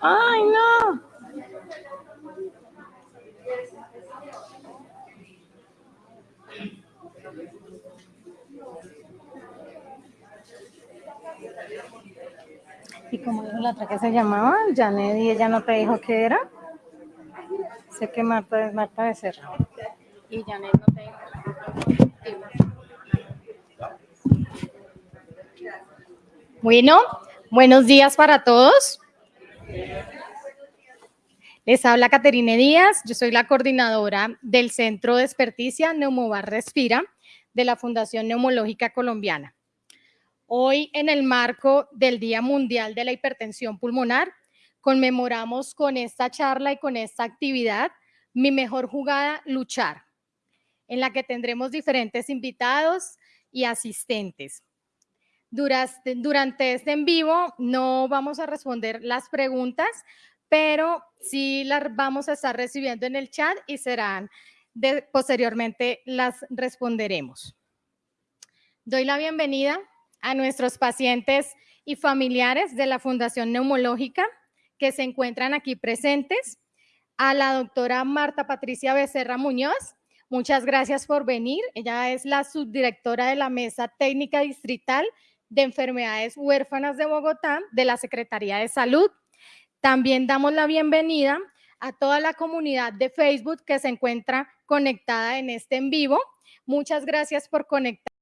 Ay, no. ¿Y cómo dijo la otra que se llamaba? Janet y ella no te dijo qué era. Sé que Marta es Marta Becerra. Y Janet no te dijo. Bueno, buenos días para todos. Les habla Caterine Díaz, yo soy la coordinadora del Centro de Experticia Neumovar Respira de la Fundación Neumológica Colombiana. Hoy, en el marco del Día Mundial de la Hipertensión Pulmonar, conmemoramos con esta charla y con esta actividad Mi Mejor Jugada, Luchar, en la que tendremos diferentes invitados y asistentes. Durante, durante este en vivo no vamos a responder las preguntas, pero sí las vamos a estar recibiendo en el chat y serán, posteriormente las responderemos. Doy la bienvenida a nuestros pacientes y familiares de la Fundación Neumológica que se encuentran aquí presentes, a la doctora Marta Patricia Becerra Muñoz. Muchas gracias por venir. Ella es la subdirectora de la Mesa Técnica Distrital de Enfermedades Huérfanas de Bogotá de la Secretaría de Salud. También damos la bienvenida a toda la comunidad de Facebook que se encuentra conectada en este en vivo. Muchas gracias por conectar.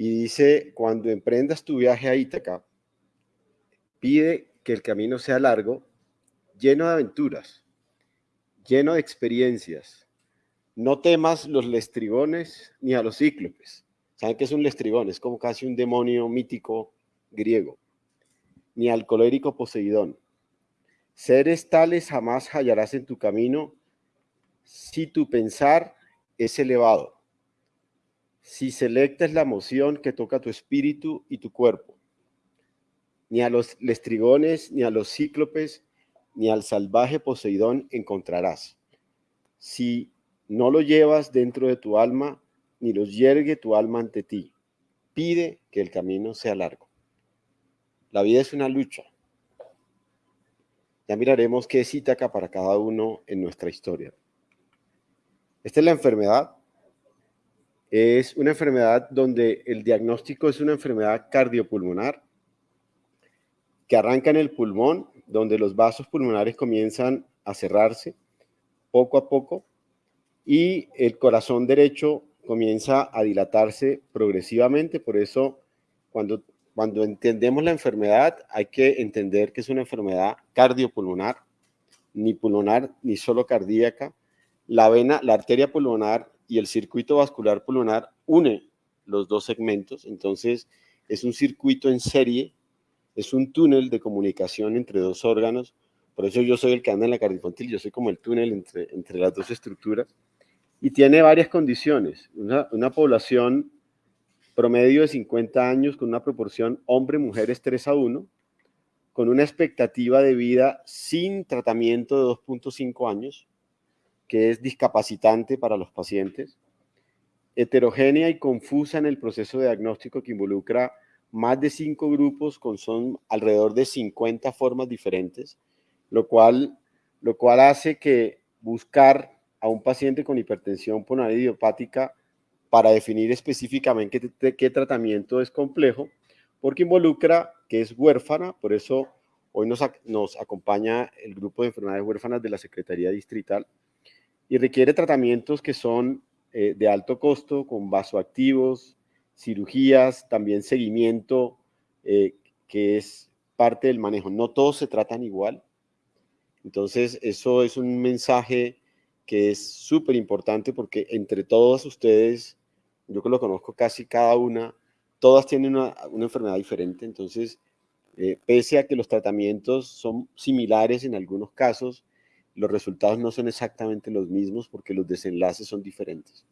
Y dice, cuando emprendas tu viaje a Ítaca, pide que el camino sea largo, lleno de aventuras, lleno de experiencias. No temas los lestrigones ni a los cíclopes. ¿Saben qué es un lestrigón? Es como casi un demonio mítico griego. Ni al colérico Poseidón. Seres tales jamás hallarás en tu camino si tu pensar es elevado si selectas la emoción que toca tu espíritu y tu cuerpo. Ni a los lestrigones, ni a los cíclopes, ni al salvaje Poseidón encontrarás. Si no lo llevas dentro de tu alma, ni los yergue tu alma ante ti. Pide que el camino sea largo. La vida es una lucha. Ya miraremos qué es Ítaca para cada uno en nuestra historia. Esta es la enfermedad es una enfermedad donde el diagnóstico es una enfermedad cardiopulmonar que arranca en el pulmón, donde los vasos pulmonares comienzan a cerrarse poco a poco y el corazón derecho comienza a dilatarse progresivamente. Por eso, cuando, cuando entendemos la enfermedad, hay que entender que es una enfermedad cardiopulmonar, ni pulmonar, ni solo cardíaca. La vena, la arteria pulmonar y el circuito vascular pulmonar une los dos segmentos, entonces es un circuito en serie, es un túnel de comunicación entre dos órganos, por eso yo soy el que anda en la cardioinfantil, yo soy como el túnel entre, entre las dos estructuras, y tiene varias condiciones. Una, una población promedio de 50 años con una proporción hombre-mujeres 3 a 1, con una expectativa de vida sin tratamiento de 2.5 años, que es discapacitante para los pacientes, heterogénea y confusa en el proceso de diagnóstico que involucra más de cinco grupos con son alrededor de 50 formas diferentes, lo cual, lo cual hace que buscar a un paciente con hipertensión pulmonar idiopática para definir específicamente qué, qué tratamiento es complejo, porque involucra que es huérfana, por eso hoy nos, nos acompaña el grupo de enfermedades huérfanas de la Secretaría Distrital, y requiere tratamientos que son eh, de alto costo, con vasoactivos, cirugías, también seguimiento, eh, que es parte del manejo. No todos se tratan igual. Entonces, eso es un mensaje que es súper importante porque entre todos ustedes, yo que lo conozco casi cada una, todas tienen una, una enfermedad diferente. Entonces, eh, pese a que los tratamientos son similares en algunos casos, los resultados no son exactamente los mismos porque los desenlaces son diferentes.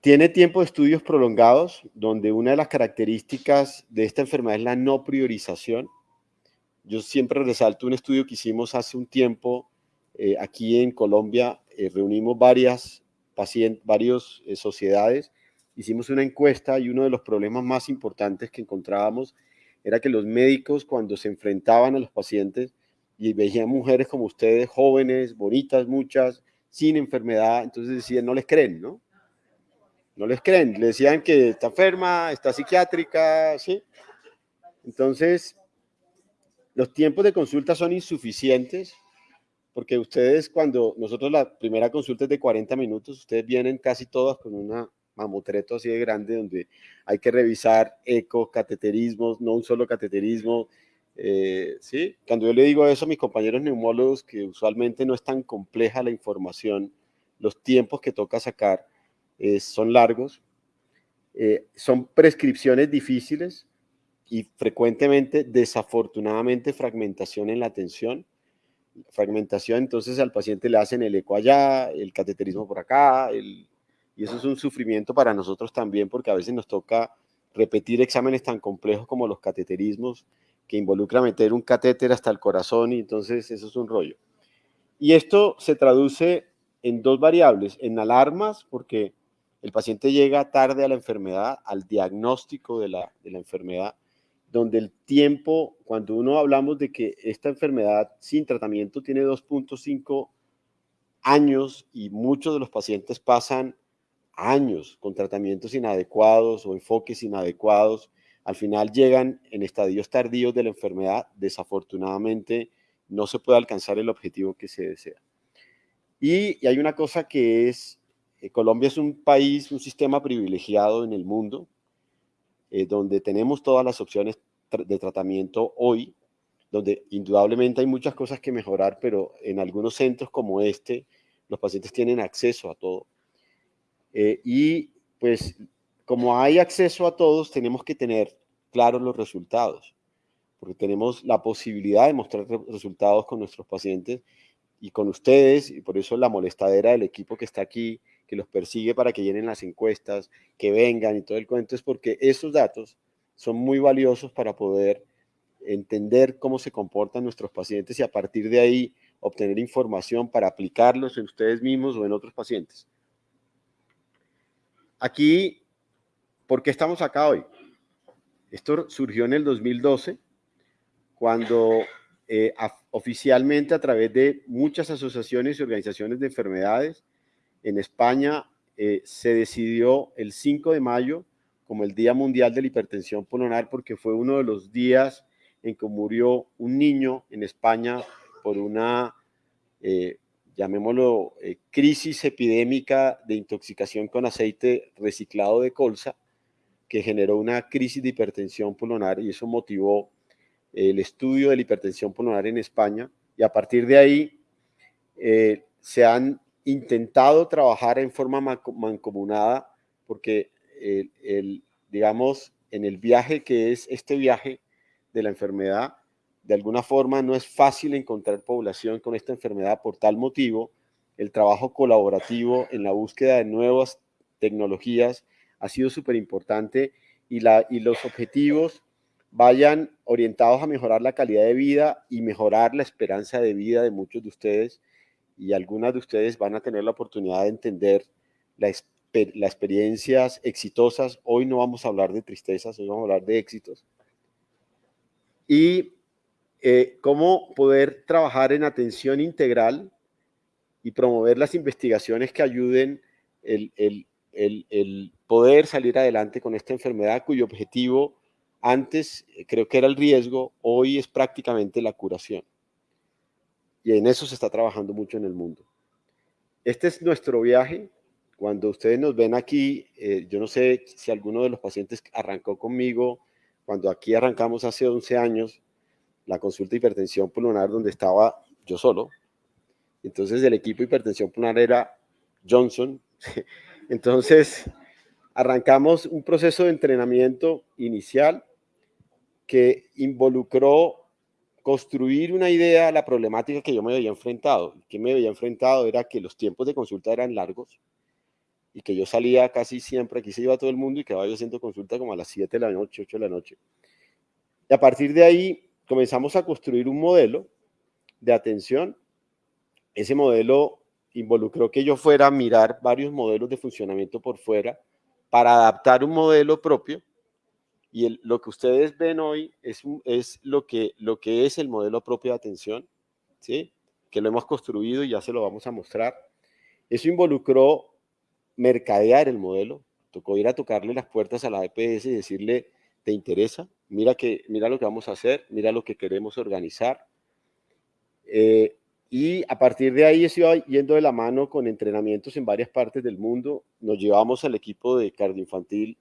Tiene tiempo de estudios prolongados, donde una de las características de esta enfermedad es la no priorización. Yo siempre resalto un estudio que hicimos hace un tiempo eh, aquí en Colombia. Eh, reunimos varias pacientes, varias eh, sociedades, hicimos una encuesta y uno de los problemas más importantes que encontrábamos era que los médicos cuando se enfrentaban a los pacientes y veían mujeres como ustedes, jóvenes, bonitas, muchas, sin enfermedad, entonces decían, no les creen, ¿no? No les creen, le decían que está enferma, está psiquiátrica, ¿sí? Entonces, los tiempos de consulta son insuficientes, porque ustedes cuando nosotros la primera consulta es de 40 minutos, ustedes vienen casi todas con una mamotreto así de grande donde hay que revisar eco, cateterismos, no un solo cateterismo, eh, ¿sí? Cuando yo le digo eso a mis compañeros neumólogos, que usualmente no es tan compleja la información, los tiempos que toca sacar eh, son largos, eh, son prescripciones difíciles y frecuentemente, desafortunadamente, fragmentación en la atención. Fragmentación, entonces al paciente le hacen el eco allá, el cateterismo por acá, y eso es un sufrimiento para nosotros también porque a veces nos toca repetir exámenes tan complejos como los cateterismos, que involucra meter un catéter hasta el corazón y entonces eso es un rollo. Y esto se traduce en dos variables, en alarmas, porque el paciente llega tarde a la enfermedad, al diagnóstico de la, de la enfermedad, donde el tiempo, cuando uno hablamos de que esta enfermedad sin tratamiento tiene 2.5 años y muchos de los pacientes pasan años con tratamientos inadecuados o enfoques inadecuados, al final llegan en estadios tardíos de la enfermedad, desafortunadamente no se puede alcanzar el objetivo que se desea. Y, hay una cosa que es, eh, Colombia es un país, un sistema privilegiado en el mundo, eh, donde tenemos todas las opciones de tratamiento hoy, donde indudablemente hay muchas cosas que mejorar, pero en algunos centros como este, los pacientes tienen acceso a todo. Eh, y pues como hay acceso a todos, tenemos que tener claros los resultados, porque tenemos la posibilidad de mostrar resultados con nuestros pacientes y con ustedes, y por eso la molestadera del equipo que está aquí, que los persigue para que llenen las encuestas, que vengan y todo el cuento, es porque esos datos son muy valiosos para poder entender cómo se comportan nuestros pacientes y a partir de ahí obtener información para aplicarlos en ustedes mismos o en otros pacientes. Aquí ¿Por qué estamos acá hoy? Esto surgió en el 2012, cuando eh, oficialmente a través de muchas asociaciones y organizaciones de enfermedades en España eh, se decidió el 5 de mayo como el Día Mundial de la Hipertensión Pulmonar porque fue uno de los días en que murió un niño en España por una, eh, llamémoslo, crisis epidémica de intoxicación con aceite reciclado de colza que generó una crisis de hipertensión pulmonar y eso motivó el estudio de la hipertensión pulmonar en España y a partir de ahí eh, se han intentado trabajar en forma mancomunada porque el, digamos, en el viaje que es este viaje de la enfermedad, de alguna forma no es fácil encontrar población con esta enfermedad. Por tal motivo, el trabajo colaborativo en la búsqueda de nuevas tecnologías ha sido súper importante y, y los objetivos vayan orientados a mejorar la calidad de vida y mejorar la esperanza de vida de muchos de ustedes y algunas de ustedes van a tener la oportunidad de entender las experiencias exitosas. Hoy no vamos a hablar de tristezas, hoy vamos a hablar de éxitos. Y eh, cómo poder trabajar en atención integral y promover las investigaciones que ayuden el, el, el poder salir adelante con esta enfermedad cuyo objetivo antes eh, creo que era el riesgo, hoy es prácticamente la curación. Y en eso se está trabajando mucho en el mundo. Este es nuestro viaje. Cuando ustedes nos ven aquí, eh, yo no sé si alguno de los pacientes arrancó conmigo, cuando aquí arrancamos hace 11 años, la consulta de hipertensión pulmonar donde estaba yo solo. Entonces el equipo de hipertensión pulmonar era Johnson. Entonces arrancamos un proceso de entrenamiento inicial que involucró construir una idea la problemática que yo me había enfrentado. Que me había enfrentado era que los tiempos de consulta eran largos y que yo salía casi siempre, aquí se iba todo el mundo y quedaba yo haciendo consulta como a las 7 de la noche, 8 de la noche. Y a partir de ahí comenzamos a construir un modelo de atención. Ese modelo involucró que yo fuera a mirar varios modelos de funcionamiento por fuera para adaptar un modelo propio y lo que ustedes ven hoy es, es lo, que, lo que es el modelo propio de atención, ¿sí? que lo hemos construido y ya se lo vamos a mostrar. Eso involucró mercadear el modelo, tocó ir a tocarle las puertas a la EPS y decirle, ¿te interesa? Mira, que, mira lo que vamos a hacer, mira lo que queremos organizar. Eh, y a partir de ahí se iba yendo de la mano con entrenamientos en varias partes del mundo. Nos llevamos al equipo de cardioinfantil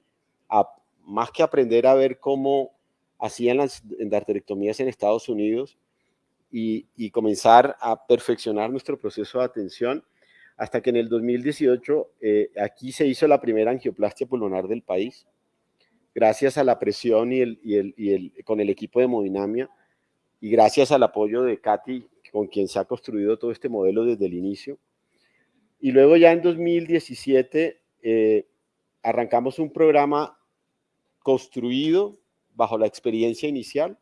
a más que aprender a ver cómo hacían las endarterectomías en Estados Unidos y, comenzar a perfeccionar nuestro proceso de atención, hasta que en el 2018 eh, aquí se hizo la primera angioplastia pulmonar del país, gracias a la presión y, el, y, el, y el, con el equipo de hemodinamia, y gracias al apoyo de Katy, con quien se ha construido todo este modelo desde el inicio. Y luego ya en 2017 eh, arrancamos un programa construido bajo la experiencia inicial.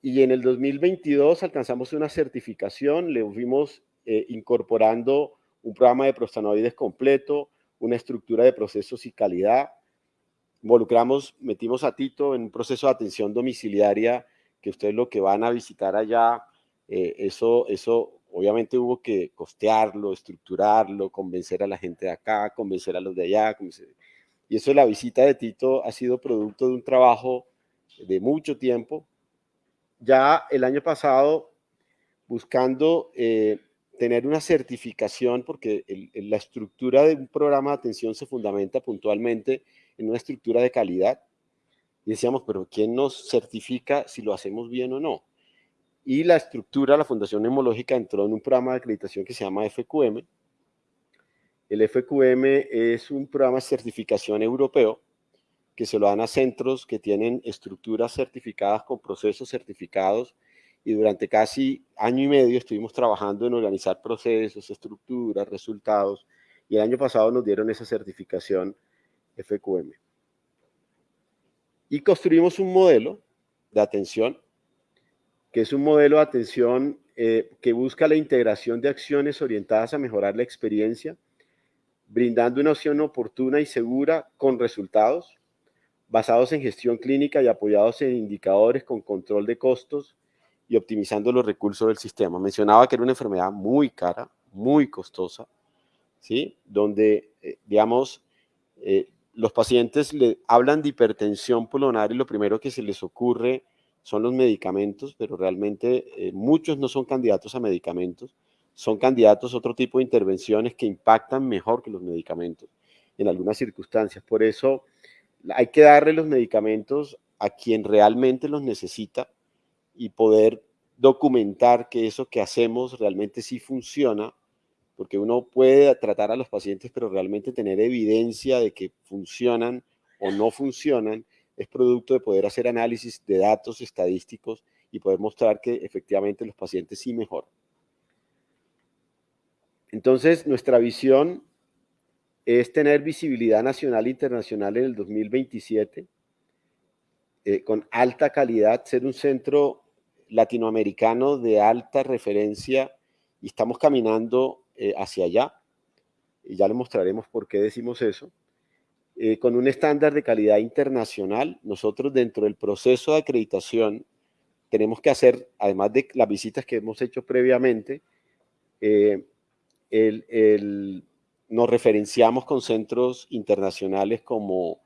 Y en el 2022 alcanzamos una certificación, le fuimos eh, incorporando un programa de prostanoides completo, una estructura de procesos y calidad. Involucramos, metimos a Tito en un proceso de atención domiciliaria, que ustedes lo que van a visitar allá, eh, eso, eso obviamente hubo que costearlo, estructurarlo, convencer a la gente de acá, convencer a los de allá, convencer, y eso la visita de Tito ha sido producto de un trabajo de mucho tiempo. Ya el año pasado, buscando eh, tener una certificación, porque la estructura de un programa de atención se fundamenta puntualmente en una estructura de calidad. Y decíamos, pero ¿quién nos certifica si lo hacemos bien o no? Y la estructura, la Fundación Neumológica entró en un programa de acreditación que se llama FQM, el FQM es un programa de certificación europeo que se lo dan a centros que tienen estructuras certificadas con procesos certificados y durante casi año y medio estuvimos trabajando en organizar procesos, estructuras, resultados y el año pasado nos dieron esa certificación FQM. Y construimos un modelo de atención, que es un modelo de atención eh, que busca la integración de acciones orientadas a mejorar la experiencia, brindando una opción oportuna y segura con resultados, basados en gestión clínica y apoyados en indicadores con control de costos y optimizando los recursos del sistema. Mencionaba que era una enfermedad muy cara, muy costosa, ¿sí? donde, eh, digamos, eh, los pacientes le hablan de hipertensión pulmonar y lo primero que se les ocurre son los medicamentos, pero realmente eh, muchos no son candidatos a medicamentos son candidatos a otro tipo de intervenciones que impactan mejor que los medicamentos en algunas circunstancias. Por eso hay que darle los medicamentos a quien realmente los necesita y poder documentar que eso que hacemos realmente sí funciona, porque uno puede tratar a los pacientes, pero realmente tener evidencia de que funcionan o no funcionan es producto de poder hacer análisis de datos estadísticos y poder mostrar que efectivamente los pacientes sí mejoran. Entonces, nuestra visión es tener visibilidad nacional e internacional en el 2027, eh, con alta calidad, ser un centro latinoamericano de alta referencia y estamos caminando eh, hacia allá. Y ya le mostraremos por qué decimos eso. Eh, con un estándar de calidad internacional, nosotros dentro del proceso de acreditación tenemos que hacer, además de las visitas que hemos hecho previamente, eh, nos referenciamos con centros internacionales como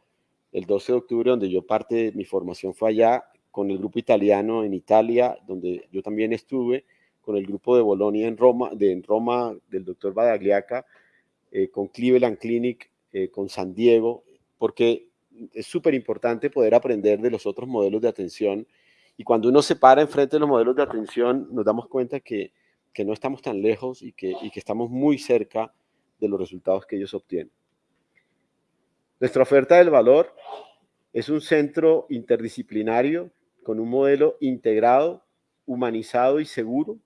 el 12 de octubre, donde yo parte de mi formación fue allá, con el grupo italiano en Italia, donde yo también estuve, con el grupo de Bolonia en Roma, de, en Roma del doctor Badagliaca, eh, con Cleveland Clinic, eh, con San Diego, porque es súper importante poder aprender de los otros modelos de atención. Y cuando uno se para enfrente de los modelos de atención, nos damos cuenta que, que no estamos tan lejos y que, y que estamos muy cerca de los resultados que ellos obtienen. Nuestra oferta del valor es un centro interdisciplinario con un modelo integrado, humanizado y seguro.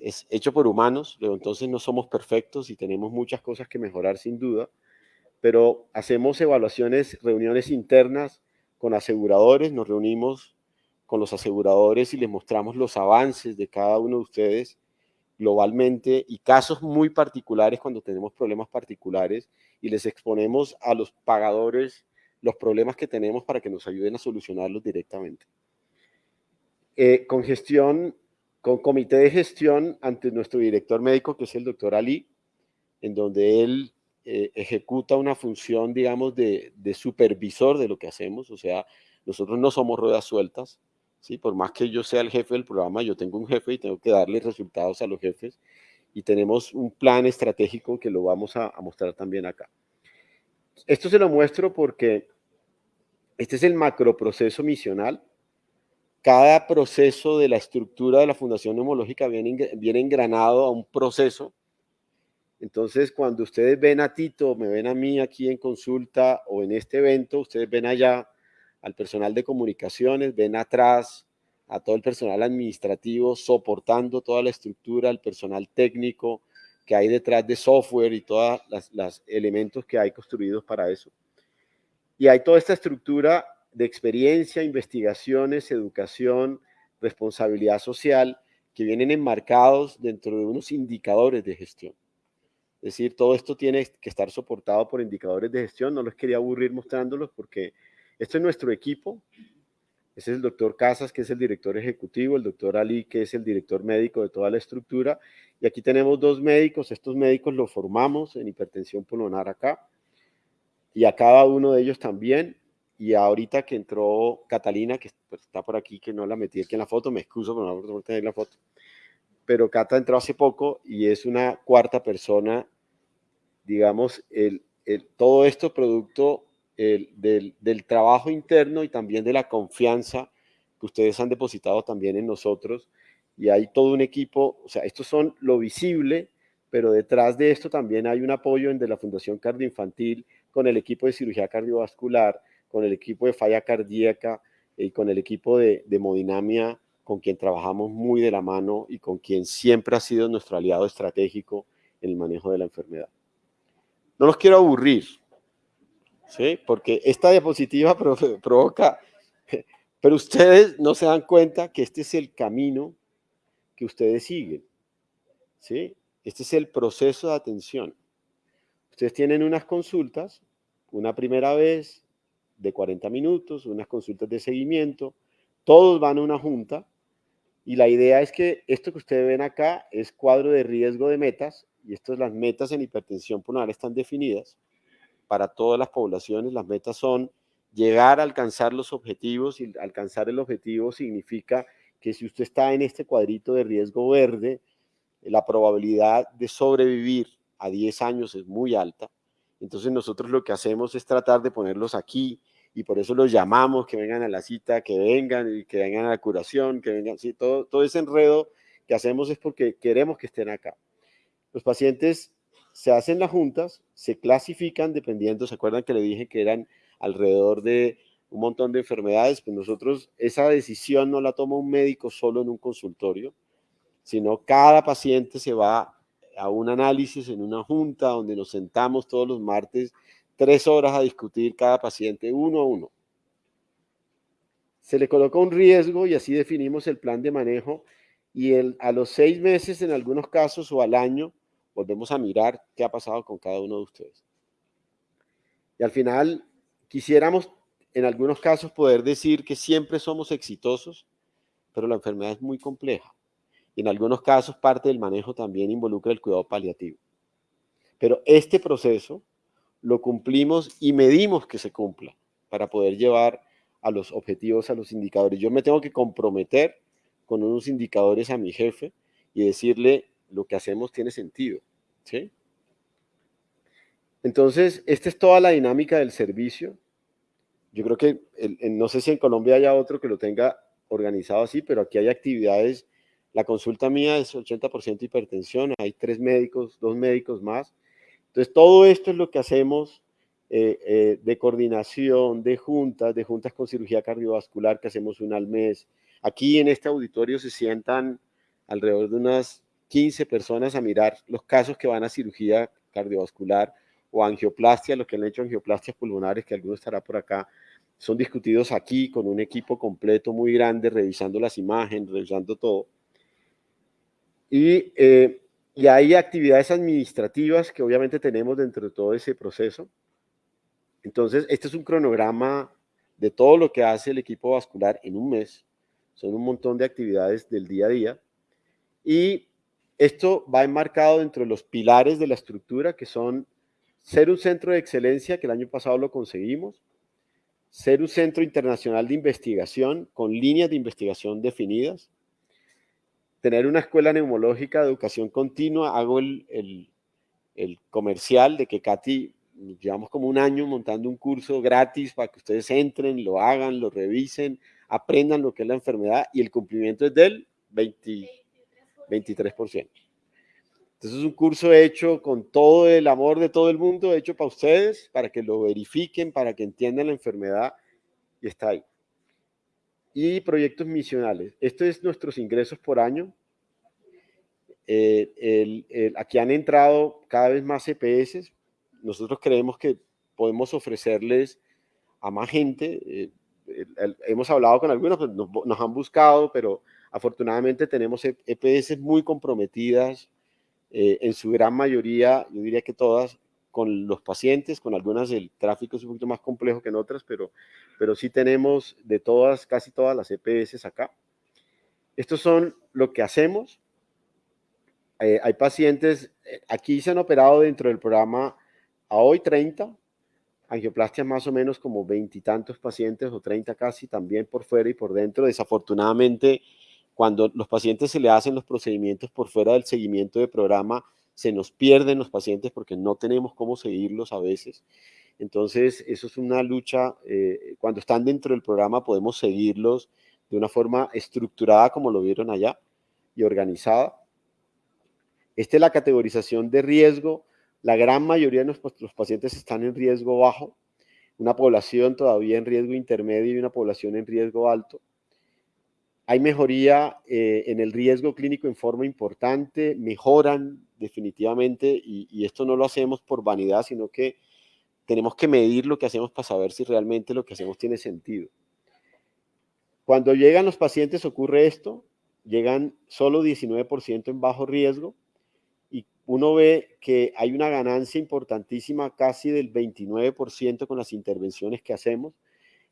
Es hecho por humanos, pero entonces no somos perfectos y tenemos muchas cosas que mejorar sin duda, pero hacemos evaluaciones, reuniones internas con aseguradores, nos reunimos con los aseguradores y les mostramos los avances de cada uno de ustedes globalmente y casos muy particulares cuando tenemos problemas particulares y les exponemos a los pagadores los problemas que tenemos para que nos ayuden a solucionarlos directamente. Eh, con gestión, con comité de gestión ante nuestro director médico, que es el doctor Ali, en donde él eh, ejecuta una función, digamos, de, supervisor de lo que hacemos, o sea, nosotros no somos ruedas sueltas, ¿sí? Por más que yo sea el jefe del programa, yo tengo un jefe y tengo que darle resultados a los jefes, y tenemos un plan estratégico que lo vamos a, a mostrar también acá. Esto se lo muestro porque este es el macroproceso misional. Cada proceso de la estructura de la Fundación Neumológica viene, engranado a un proceso. Entonces, cuando ustedes ven a Tito, me ven a mí aquí en consulta o en este evento, ustedes ven allá al personal de comunicaciones, ven atrás a todo el personal administrativo soportando toda la estructura, el personal técnico, que hay detrás de software y todos los elementos que hay construidos para eso. Y hay toda esta estructura de experiencia, investigaciones, educación, responsabilidad social, que vienen enmarcados dentro de unos indicadores de gestión. Es decir, todo esto tiene que estar soportado por indicadores de gestión. No los quería aburrir mostrándolos porque este es nuestro equipo. Ese es el doctor Casas, que es el director ejecutivo, el doctor Ali, que es el director médico de toda la estructura, y aquí tenemos dos médicos, estos médicos los formamos en hipertensión pulmonar acá, y a cada uno de ellos también, y ahorita que entró Catalina, que pues, está por aquí, que no la metí aquí en la foto, me excuso por no tener la foto, pero Cata entró hace poco y es una cuarta persona, digamos, el, el, todo esto producto el, del, del trabajo interno y también de la confianza que ustedes han depositado también en nosotros, y hay todo un equipo, o sea, estos son lo visible, pero detrás de esto también hay un apoyo de la Fundación Cardioinfantil con el equipo de cirugía cardiovascular, con el equipo de falla cardíaca y con el equipo de, de hemodinamia, con quien trabajamos muy de la mano y con quien siempre ha sido nuestro aliado estratégico en el manejo de la enfermedad. No los quiero aburrir, ¿sí? porque esta diapositiva provoca, pero ustedes no se dan cuenta que este es el camino que ustedes siguen. ¿sí? Este es el proceso de atención. Ustedes tienen unas consultas, una primera vez de 40 minutos, unas consultas de seguimiento, todos van a una junta y la idea es que esto que ustedes ven acá es cuadro de riesgo de metas y estas las metas en hipertensión pulmonar están definidas para todas las poblaciones. Las metas son llegar a alcanzar los objetivos y alcanzar el objetivo significa que si usted está en este cuadrito de riesgo verde, la probabilidad de sobrevivir a 10 años es muy alta. Entonces nosotros lo que hacemos es tratar de ponerlos aquí y por eso los llamamos, que vengan a la cita, que vengan y que vengan a la curación, que vengan, sí, todo, todo ese enredo que hacemos es porque queremos que estén acá. Los pacientes se hacen las juntas, se clasifican dependiendo, ¿se acuerdan que le dije que eran alrededor de un montón de enfermedades, pues nosotros esa decisión no la toma un médico solo en un consultorio, sino cada paciente se va a un análisis en una junta donde nos sentamos todos los martes tres horas a discutir cada paciente uno a uno. Se le coloca un riesgo y así definimos el plan de manejo y el, a los seis meses en algunos casos o al año volvemos a mirar qué ha pasado con cada uno de ustedes. Y al final quisiéramos en algunos casos poder decir que siempre somos exitosos, pero la enfermedad es muy compleja. Y en algunos casos parte del manejo también involucra el cuidado paliativo. Pero este proceso lo cumplimos y medimos que se cumpla para poder llevar a los objetivos, a los indicadores. Yo me tengo que comprometer con unos indicadores a mi jefe y decirle lo que hacemos tiene sentido. ¿sí? Entonces, esta es toda la dinámica del servicio. Yo creo que, no sé si en Colombia haya otro que lo tenga organizado así, pero aquí hay actividades. La consulta mía es 80% hipertensión, hay tres médicos, dos médicos más. Entonces, todo esto es lo que hacemos eh, eh, de coordinación, de juntas, de juntas con cirugía cardiovascular que hacemos una al mes, Aquí en este auditorio se sientan alrededor de unas 15 personas a mirar los casos que van a cirugía cardiovascular o angioplastia, los que han hecho angioplastias pulmonares, que alguno estará por acá, son discutidos aquí con un equipo completo muy grande, revisando las imágenes, revisando todo. Y, eh, y hay actividades administrativas que obviamente tenemos dentro de todo ese proceso. Entonces, este es un cronograma de todo lo que hace el equipo vascular en un mes son un montón de actividades del día a día. Y esto va enmarcado dentro de los pilares de la estructura, que son ser un centro de excelencia, que el año pasado lo conseguimos, ser un centro internacional de investigación con líneas de investigación definidas, tener una escuela neumológica de educación continua, hago el, el, comercial de que Katy, llevamos como un año montando un curso gratis para que ustedes entren, lo hagan, lo revisen, aprendan lo que es la enfermedad y el cumplimiento es del 20, 23%. Entonces es un curso hecho con todo el amor de todo el mundo, hecho para ustedes, para que lo verifiquen, para que entiendan la enfermedad y está ahí. Y proyectos misionales. Estos es nuestros ingresos por año. Eh, aquí han entrado cada vez más CPS. Nosotros creemos que podemos ofrecerles a más gente. Eh, hemos hablado con algunos, pues, nos, han buscado, pero afortunadamente tenemos EPS muy comprometidas, eh, en su gran mayoría, yo diría que todas, con los pacientes, con algunas el tráfico es un poquito más complejo que en otras, pero, pero sí tenemos de todas, casi todas las EPS acá. Estos son lo que hacemos. Eh, hay pacientes, eh, aquí se han operado dentro del programa a hoy 30, angioplastia más o menos como veintitantos pacientes o treinta casi, también por fuera y por dentro. Desafortunadamente, cuando los pacientes se le hacen los procedimientos por fuera del seguimiento de programa, se nos pierden los pacientes porque no tenemos cómo seguirlos a veces. Entonces, eso es una lucha. Eh, cuando están dentro del programa podemos seguirlos de una forma estructurada como lo vieron allá y organizada. Esta es la categorización de riesgo la gran mayoría de los pacientes están en riesgo bajo, una población todavía en riesgo intermedio y una población en riesgo alto. Hay mejoría eh, en el riesgo clínico en forma importante, mejoran definitivamente y, y esto no lo hacemos por vanidad, sino que tenemos que medir lo que hacemos para saber si realmente lo que hacemos tiene sentido. Cuando llegan los pacientes ocurre esto, llegan solo 19% en bajo riesgo, uno ve que hay una ganancia importantísima, casi del 29% con las intervenciones que hacemos.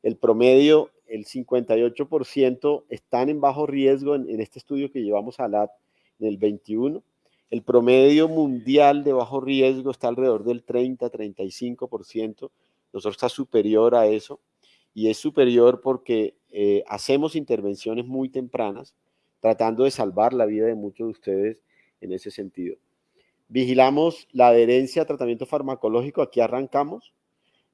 El promedio, el 58% están en bajo riesgo en, este estudio que llevamos a la en el 21. El promedio mundial de bajo riesgo está alrededor del 30-35%. Nosotros está superior a eso y es superior porque eh, hacemos intervenciones muy tempranas, tratando de salvar la vida de muchos de ustedes en ese sentido. Vigilamos la adherencia a tratamiento farmacológico, aquí arrancamos.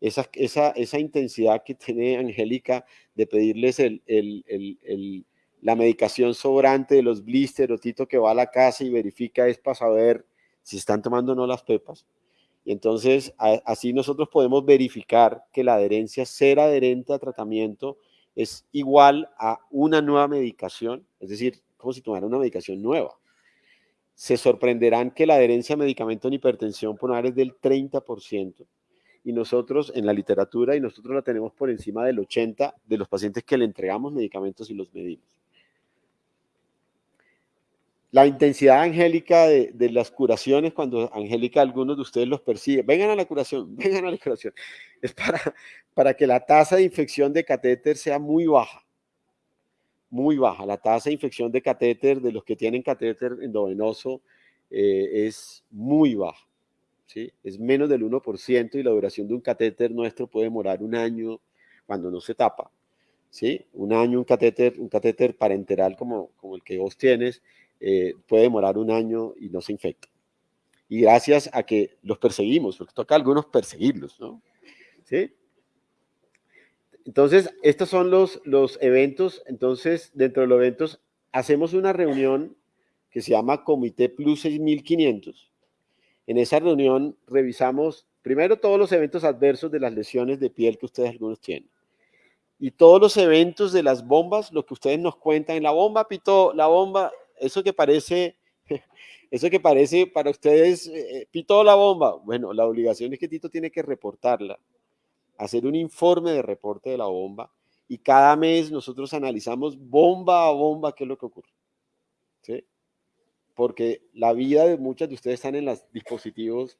Esa, intensidad que tiene Angélica de pedirles la medicación sobrante de los blister o Tito que va a la casa y verifica es para saber si están tomando o no las pepas. Y entonces, así nosotros podemos verificar que la adherencia, ser adherente a tratamiento, es igual a una nueva medicación, es decir, como si tomara una medicación nueva. Se sorprenderán que la adherencia a medicamento en hipertensión pulmonar es del 30%, y nosotros en la literatura, y nosotros la tenemos por encima del 80% de los pacientes que le entregamos medicamentos y los medimos. La intensidad angélica de, las curaciones, cuando Angélica algunos de ustedes los persigue, vengan a la curación, vengan a la curación, es para, para que la tasa de infección de catéter sea muy baja, muy baja. La tasa de infección de catéter de los que tienen catéter endovenoso eh, es muy baja, es menos del 1% y la duración de un catéter nuestro puede demorar un año cuando no se tapa. ¿sí? Un año un catéter, un catéter parenteral como, como el que vos tienes, eh, puede demorar un año y no se infecta. Y gracias a que los perseguimos, porque toca a algunos perseguirlos, ¿no? ¿Sí? Entonces, estos son los, los eventos. Entonces, dentro de los eventos, hacemos una reunión que se llama Comité Plus 6500. En esa reunión revisamos primero todos los eventos adversos de las lesiones de piel que ustedes algunos tienen. Y todos los eventos de las bombas, lo que ustedes nos cuentan, la bomba pitó, la bomba, eso que parece, eso que parece para ustedes, eh, eh, pitó la bomba. Bueno, la obligación es que Tito tiene que reportarla, hacer un informe de reporte de la bomba y cada mes nosotros analizamos bomba a bomba qué es lo que ocurre. Porque la vida de muchas de ustedes están en los dispositivos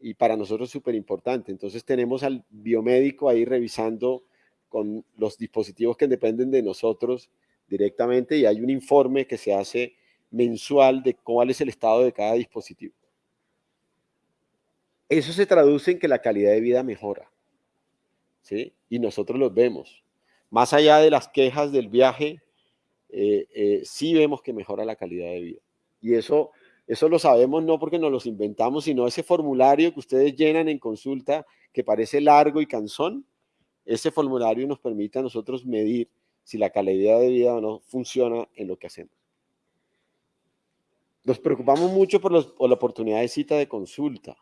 y para nosotros es súper importante. Entonces tenemos al biomédico ahí revisando con los dispositivos que dependen de nosotros directamente y hay un informe que se hace mensual de cuál es el estado de cada dispositivo. Eso se traduce en que la calidad de vida mejora. ¿sí? Y nosotros los vemos. Más allá de las quejas del viaje, eh, eh, sí vemos que mejora la calidad de vida. Y eso, eso lo sabemos no porque nos los inventamos, sino ese formulario que ustedes llenan en consulta, que parece largo y cansón, ese formulario nos permite a nosotros medir si la calidad de vida no funciona en lo que hacemos. Nos preocupamos mucho por, la oportunidad de cita de consulta.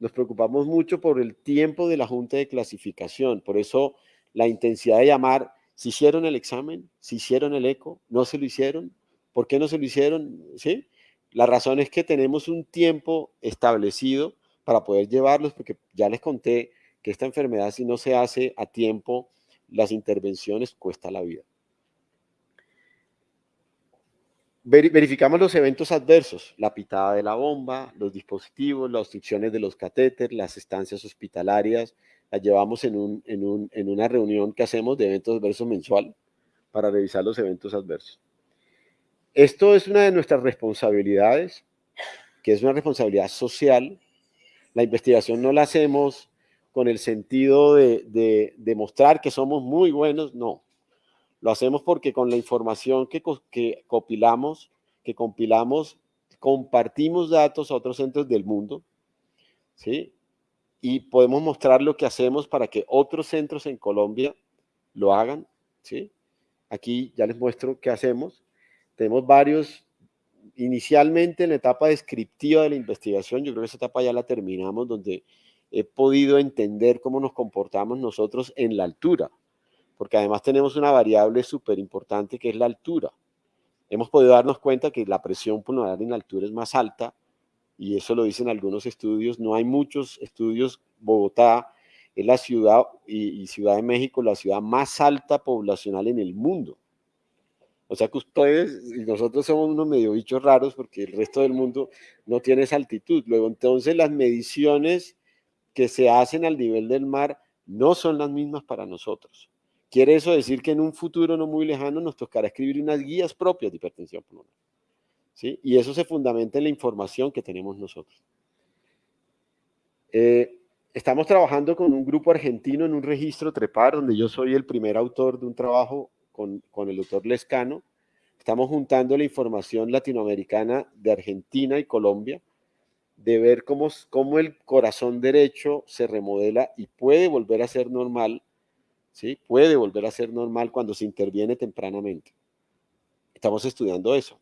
Nos preocupamos mucho por el tiempo de la junta de clasificación. Por eso la intensidad de llamar, si hicieron el examen, si hicieron el eco, no se lo hicieron, ¿por qué no se lo hicieron? ¿Sí? La razón es que tenemos un tiempo establecido para poder llevarlos, porque ya les conté que esta enfermedad si no se hace a tiempo, las intervenciones cuesta la vida. Verificamos los eventos adversos, la pitada de la bomba, los dispositivos, las obstrucciones de los catéteres, las estancias hospitalarias, las llevamos en, en una reunión que hacemos de eventos adversos mensual para revisar los eventos adversos. Esto es una de nuestras responsabilidades, que es una responsabilidad social. La investigación no la hacemos con el sentido de, demostrar que somos muy buenos, no. Lo hacemos porque con la información que, que que compilamos, compartimos datos a otros centros del mundo, ¿sí? Y podemos mostrar lo que hacemos para que otros centros en Colombia lo hagan, ¿sí? Aquí ya les muestro qué hacemos. Tenemos varios, inicialmente en la etapa descriptiva de la investigación, yo creo que esa etapa ya la terminamos, donde he podido entender cómo nos comportamos nosotros en la altura, porque además tenemos una variable súper importante que es la altura. Hemos podido darnos cuenta que la presión pulmonar en la altura es más alta, y eso lo dicen algunos estudios, no hay muchos estudios, Bogotá es la ciudad, y, Ciudad de México, la ciudad más alta poblacional en el mundo. O sea que ustedes y nosotros somos unos medio bichos raros porque el resto del mundo no tiene esa altitud. Luego, entonces, las mediciones que se hacen al nivel del mar no son las mismas para nosotros. Quiere eso decir que en un futuro no muy lejano nos tocará escribir unas guías propias de hipertensión pulmonar. ¿sí? Y eso se fundamenta en la información que tenemos nosotros. Eh, estamos trabajando con un grupo argentino en un registro TREPAR, donde yo soy el primer autor de un trabajo con, el doctor Lescano. Estamos juntando la información latinoamericana de Argentina y Colombia de ver cómo, cómo el corazón derecho se remodela y puede volver a ser normal, ¿sí? Puede volver a ser normal cuando se interviene tempranamente. Estamos estudiando eso.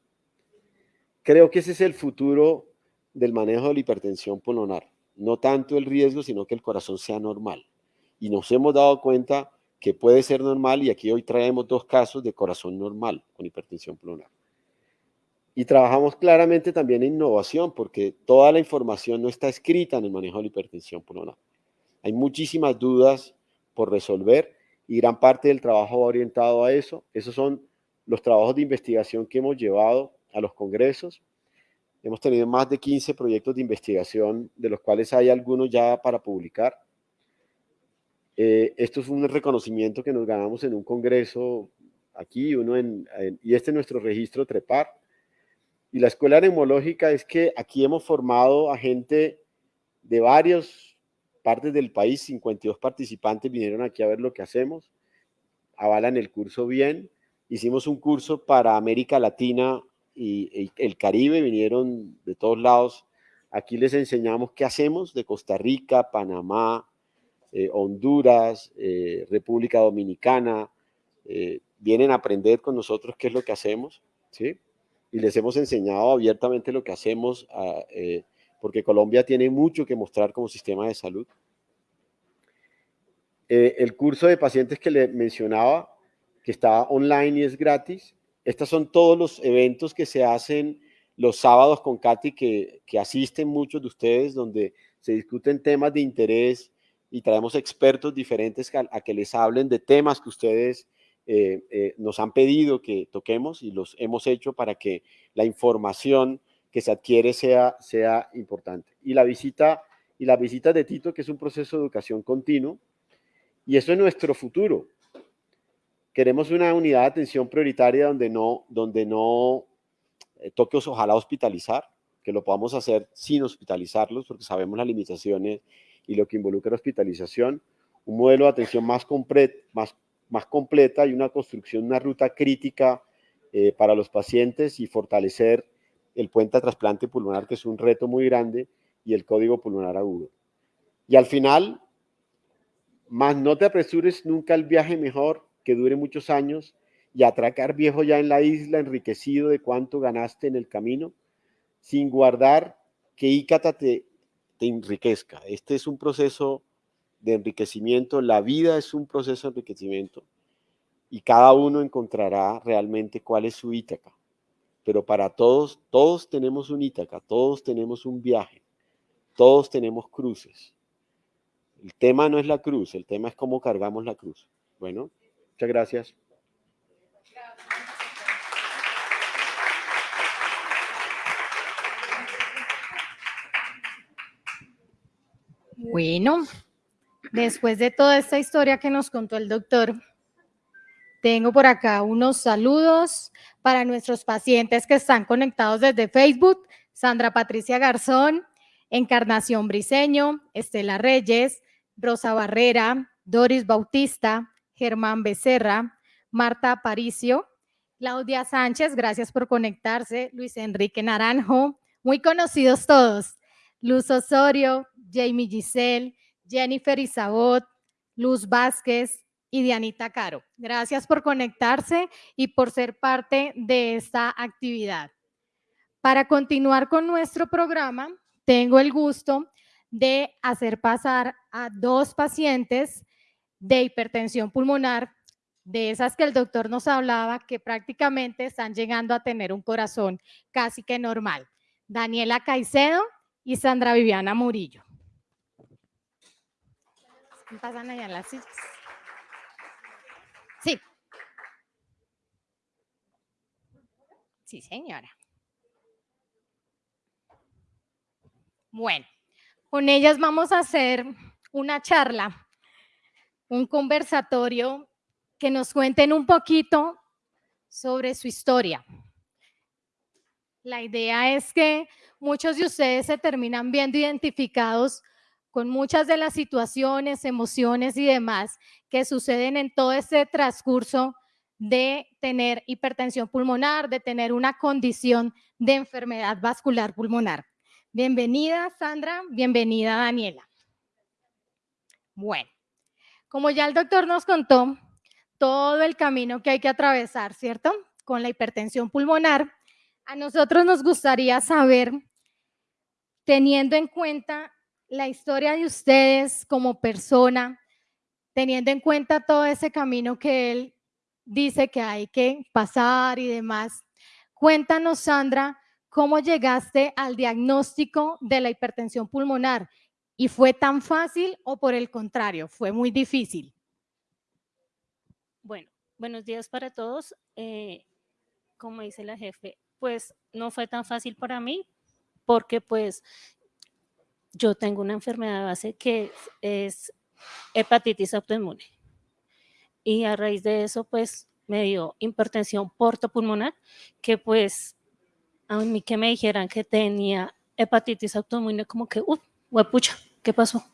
Creo que ese es el futuro del manejo de la hipertensión pulmonar. no tanto el riesgo, sino que el corazón sea normal. Y nos hemos dado cuenta que puede ser normal y aquí hoy traemos dos casos de corazón normal con hipertensión pulmonar. Y trabajamos claramente también en innovación porque toda la información no está escrita en el manejo de la hipertensión pulmonar. Hay muchísimas dudas por resolver y gran parte del trabajo va orientado a eso. Esos son los trabajos de investigación que hemos llevado a los congresos. Hemos tenido más de 15 proyectos de investigación, de los cuales hay algunos ya para publicar. Eh, esto es un reconocimiento que nos ganamos en un congreso aquí, y este es nuestro registro TREPAR. Y la escuela neumológica es que aquí hemos formado a gente de varias partes del país, 52 participantes vinieron aquí a ver lo que hacemos, avalan el curso bien. Hicimos un curso para América Latina y, el Caribe, vinieron de todos lados. Aquí les enseñamos qué hacemos de Costa Rica, Panamá, eh, Honduras, eh, República Dominicana, eh, vienen a aprender con nosotros qué es lo que hacemos, ¿sí? Y les hemos enseñado abiertamente lo que hacemos, porque Colombia tiene mucho que mostrar como sistema de salud. el curso de pacientes que le mencionaba, que está online y es gratis, estos son todos los eventos que se hacen los sábados con Katy, que asisten muchos de ustedes, donde se discuten temas de interés y traemos expertos diferentes a, que les hablen de temas que ustedes eh, eh, nos han pedido que toquemos y los hemos hecho para que la información que se adquiere sea, sea importante. Y la visita y la visita de Tito, que es un proceso de educación continuo, y eso es nuestro futuro. Queremos una unidad de atención prioritaria donde no, donde no eh, ojalá hospitalizar, que lo podamos hacer sin hospitalizarlos, porque sabemos las limitaciones y lo que involucra hospitalización, un modelo de atención más, más, más completa y una construcción, una ruta crítica eh, para los pacientes y fortalecer el puente a trasplante pulmonar, que es un reto muy grande, y el código pulmonar agudo. Y al final, más no te apresures nunca el viaje mejor, que dure muchos años, y atracar viejo ya en la isla, enriquecido de cuánto ganaste en el camino, sin guardar que Ícata te te enriquezca. Este es un proceso de enriquecimiento, la vida es un proceso de enriquecimiento y cada uno encontrará realmente cuál es su Ítaca. Pero para todos, todos tenemos un Ítaca, todos tenemos un viaje, todos tenemos cruces. El tema no es la cruz, el tema es cómo cargamos la cruz. Bueno, muchas gracias. Bueno, después de toda esta historia que nos contó el doctor, tengo por acá unos saludos para nuestros pacientes que están conectados desde Facebook. Sandra Patricia Garzón, Encarnación Briseño, Estela Reyes, Rosa Barrera, Doris Bautista, Germán Becerra, Marta Aparicio, Claudia Sánchez, gracias por conectarse, Luis Enrique Naranjo, muy conocidos todos, Luz Osorio, Jamie Giselle, Jennifer Isabot, Luz Vázquez y Dianita Caro. Gracias por conectarse y por ser parte de esta actividad. Para continuar con nuestro programa, tengo el gusto de hacer pasar a dos pacientes de hipertensión pulmonar, de esas que el doctor nos hablaba, que prácticamente están llegando a tener un corazón casi que normal. Daniela Caicedo y Sandra Viviana Murillo. Pasan allá las sillas. Sí. Sí, señora. Bueno, con ellas vamos a hacer una charla, un conversatorio que nos cuenten un poquito sobre su historia. La idea es que muchos de ustedes se terminan viendo identificados con muchas de las situaciones, emociones y demás que suceden en todo este transcurso de tener hipertensión pulmonar, de tener una condición de enfermedad vascular pulmonar. Bienvenida, Sandra. Bienvenida, Daniela. Bueno, como ya el doctor nos contó, todo el camino que hay que atravesar, ¿cierto? Con la hipertensión pulmonar, a nosotros nos gustaría saber, teniendo en cuenta la historia de ustedes como persona, teniendo en cuenta todo ese camino que él dice que hay que pasar y demás. Cuéntanos, Sandra, cómo llegaste al diagnóstico de la hipertensión pulmonar y fue tan fácil o por el contrario, fue muy difícil. Bueno, buenos días para todos. Eh, como dice la jefe, pues no fue tan fácil para mí porque pues yo tengo una enfermedad base que es hepatitis autoinmune. Y a raíz de eso, pues me dio hipertensión portopulmonar, que pues a mí que me dijeran que tenía hepatitis autoinmune, como que, uff, pucha, ¿qué pasó?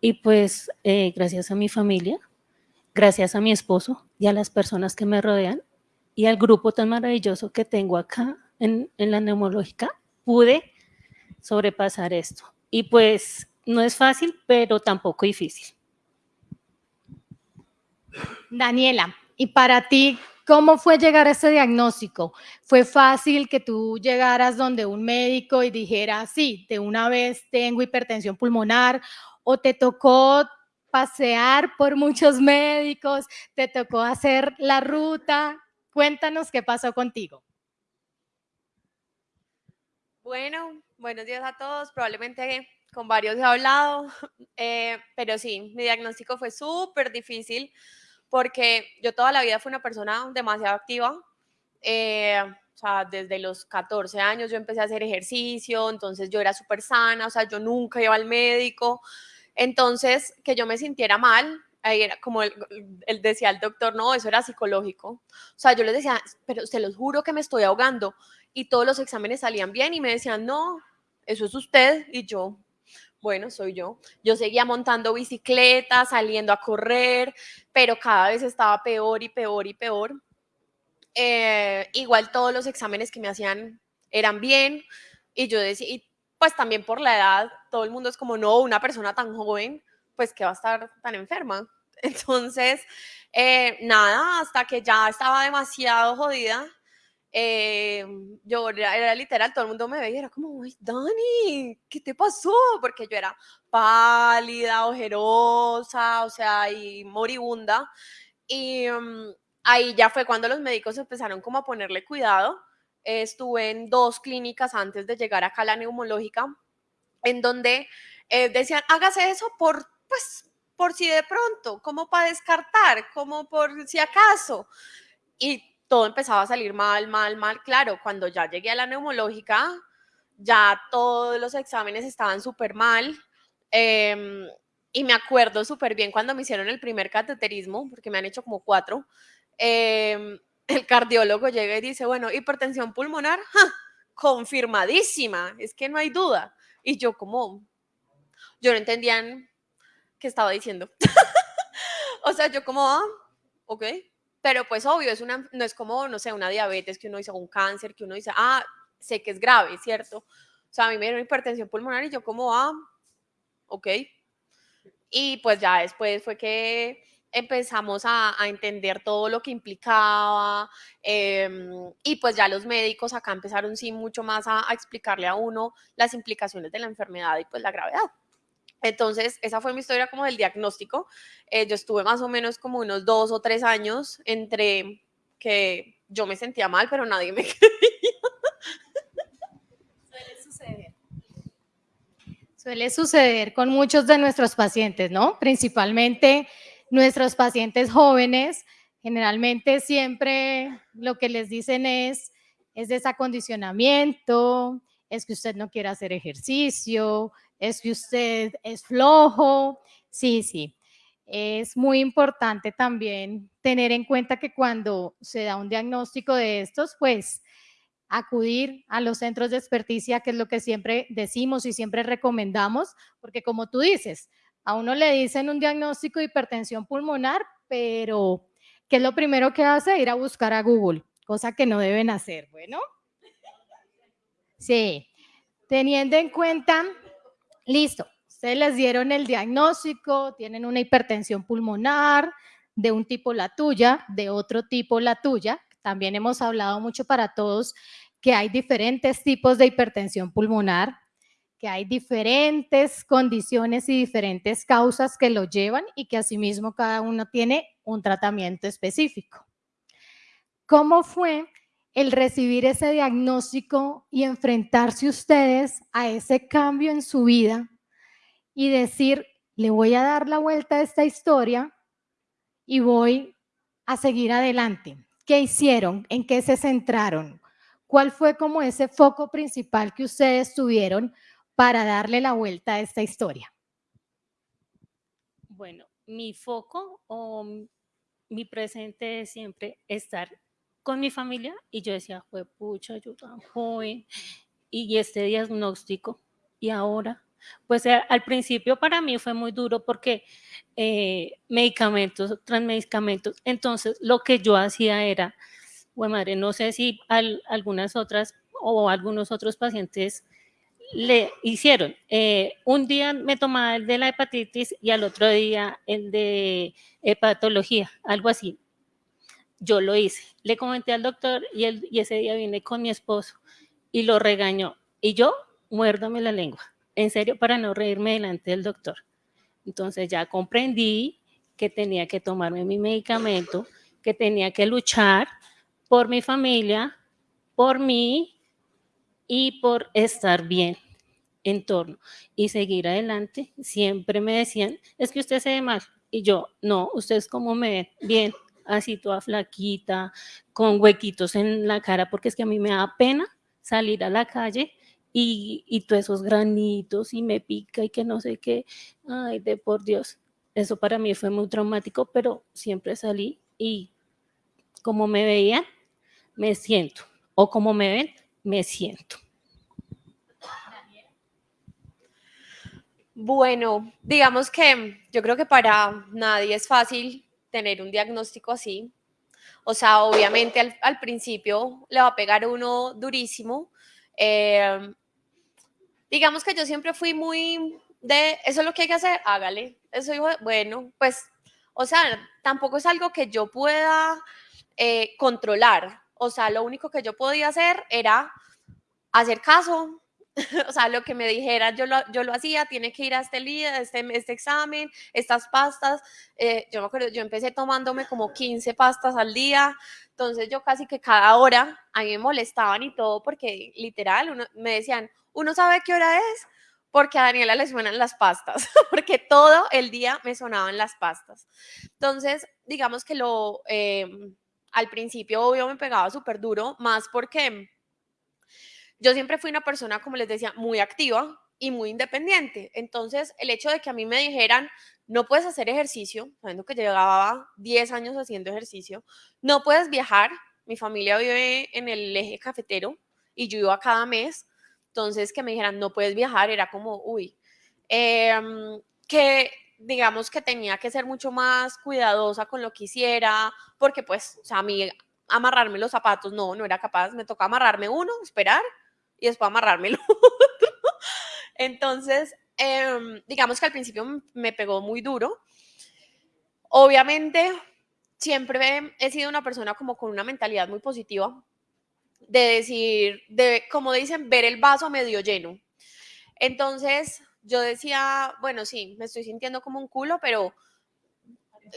Y pues eh, gracias a mi familia, gracias a mi esposo y a las personas que me rodean y al grupo tan maravilloso que tengo acá en, en la neumológica, pude sobrepasar esto. Y pues no es fácil, pero tampoco difícil. Daniela, y para ti, ¿cómo fue llegar a ese diagnóstico? ¿Fue fácil que tú llegaras donde un médico y dijera, sí, de una vez tengo hipertensión pulmonar? ¿O te tocó pasear por muchos médicos? ¿Te tocó hacer la ruta? Cuéntanos qué pasó contigo. Bueno, buenos días a todos. Probablemente con varios he hablado, eh, pero sí, mi diagnóstico fue súper difícil porque yo toda la vida fui una persona demasiado activa. Eh, o sea, desde los 14 años yo empecé a hacer ejercicio, entonces yo era súper sana, o sea, yo nunca iba al médico. Entonces, que yo me sintiera mal, ahí era como él, decía el doctor, no, eso era psicológico. O sea, yo les decía, pero se los juro que me estoy ahogando. Y todos los exámenes salían bien y me decían, no, eso es usted. Y yo, bueno, soy yo. Yo seguía montando bicicleta, saliendo a correr, pero cada vez estaba peor y peor y peor. Eh, igual todos los exámenes que me hacían eran bien y yo decía, y pues también por la edad, todo el mundo es como, no, una persona tan joven, pues que va a estar tan enferma. Entonces, eh, nada, hasta que ya estaba demasiado jodida, eh, yo era, literal, todo el mundo me veía era como, Ay, Dani, ¿qué te pasó? Porque yo era pálida, ojerosa, o sea, y moribunda. Y mm, ahí ya fue cuando los médicos empezaron como a ponerle cuidado. estuve en dos clínicas antes de llegar acá a la neumológica, en donde eh, decían, hágase eso por, pues, por si de pronto, como para descartar, como por si acaso. Y todo empezaba a salir mal, mal, mal. Claro, cuando ya llegué a la neumológica, ya todos los exámenes estaban súper mal. Em, y me acuerdo súper bien cuando me hicieron el primer cateterismo, porque me han hecho como cuatro. Em, el cardiólogo llega y dice, bueno, hipertensión pulmonar, confirmadísima, es que no hay duda. Y yo como, yo no entendían qué estaba diciendo. o sea, yo como, ah, ok, pero pues obvio, es una, no es como, no sé, una diabetes que uno dice, un cáncer que uno dice, ah, sé que es grave, ¿cierto? O sea, a mí me dieron hipertensión pulmonar y yo como, ah, ok. Y pues ya después fue que empezamos a, entender todo lo que implicaba em, y pues ya los médicos acá empezaron sí mucho más a explicarle a uno las implicaciones de la enfermedad y pues la gravedad. Entonces, esa fue mi historia como del diagnóstico. Eh, yo estuve más o menos como unos dos o tres años entre que yo me sentía mal, pero nadie me creía. Suele suceder. Suele suceder con muchos de nuestros pacientes, ¿no? Principalmente nuestros pacientes jóvenes, generalmente siempre lo que les dicen es, es desacondicionamiento, es que usted no quiere hacer ejercicio, es que usted es flojo. Sí, sí. Es muy importante también tener en cuenta que cuando se da un diagnóstico de estos, pues acudir a los centros de experticia, que es lo que siempre decimos y siempre recomendamos, porque como tú dices, a uno le dicen un diagnóstico de hipertensión pulmonar, pero ¿qué es lo primero que hace? Ir a buscar a Google, cosa que no deben hacer, bueno. Sí, teniendo en cuenta Listo, ustedes les dieron el diagnóstico, tienen una hipertensión pulmonar de un tipo la tuya, de otro tipo la tuya. También hemos hablado mucho para todos que hay diferentes tipos de hipertensión pulmonar, que hay diferentes condiciones y diferentes causas que lo llevan y que asimismo cada uno tiene un tratamiento específico. ¿Cómo fue el recibir ese diagnóstico y enfrentarse ustedes a ese cambio en su vida y decir, le voy a dar la vuelta a esta historia y voy a seguir adelante? ¿Qué hicieron? ¿En qué se centraron? ¿Cuál fue como ese foco principal que ustedes tuvieron para darle la vuelta a esta historia? Bueno, mi foco o mi presente es siempre estar con mi familia y yo decía, fue pucha, yo tan joven y este diagnóstico y ahora, pues eh, al principio para mí fue muy duro porque eh, medicamentos, tras medicamentos, entonces lo que yo hacía era, bueno madre, no sé si algunas otras o algunos otros pacientes le hicieron. Eh, un día me tomaba el de la hepatitis y al otro día el de hepatología, algo así. Yo lo hice. Le comenté al doctor y, y ese día vine con mi esposo y lo regañó. Y yo, muérdame la lengua, en serio, para no reírme delante del doctor. Entonces ya comprendí que tenía que tomarme mi medicamento, que tenía que luchar por mi familia, por mí y por estar bien en torno y seguir adelante. Siempre me decían, es que usted se ve mal. Y yo, no, ustedes como me ven, bien, así toda flaquita, con huequitos en la cara, porque es que a mí me da pena salir a la calle y, y todos esos granitos y me pica y que no sé qué. Ay, de por Dios. Eso para mí fue muy traumático, pero siempre salí y como me veían, me siento. O como me ven, me siento. Bueno, digamos que yo creo que para nadie es fácil tener un diagnóstico así. O sea, obviamente al, principio le va a pegar uno durísimo. Em, digamos que yo siempre fui muy de, eso es lo que hay que hacer, hágale. Eso bueno, pues, o sea, tampoco es algo que yo pueda eh, controlar. O sea, lo único que yo podía hacer era hacer caso, o sea, lo que me dijeran, yo lo, yo lo hacía, tiene que ir a este día, este, este examen, estas pastas. Eh, yo me acuerdo, yo empecé tomándome como 15 pastas al día, entonces yo casi que cada hora a mí me molestaban y todo, porque literal me decían, uno sabe qué hora es, porque a Daniela le suenan las pastas, porque todo el día me sonaban las pastas. Entonces, digamos que lo, em, al principio, obvio, me pegaba súper duro, más porque yo siempre fui una persona, como les decía, muy activa y muy independiente. Entonces, el hecho de que a mí me dijeran, no puedes hacer ejercicio, sabiendo que llevaba 10 años haciendo ejercicio, no puedes viajar, mi familia vive en el eje cafetero y yo iba cada mes, entonces que me dijeran, no puedes viajar, era como, uy, em, que digamos que tenía que ser mucho más cuidadosa con lo que hiciera, porque pues, o sea, a mí amarrarme los zapatos, no, no era capaz, me toca amarrarme uno, esperar y después amarrarme el otro. Entonces, em, digamos que al principio me pegó muy duro. Obviamente, siempre he sido una persona como con una mentalidad muy positiva, de decir, de, como dicen, ver el vaso medio lleno. Entonces, yo decía, bueno, sí, me estoy sintiendo como un culo, pero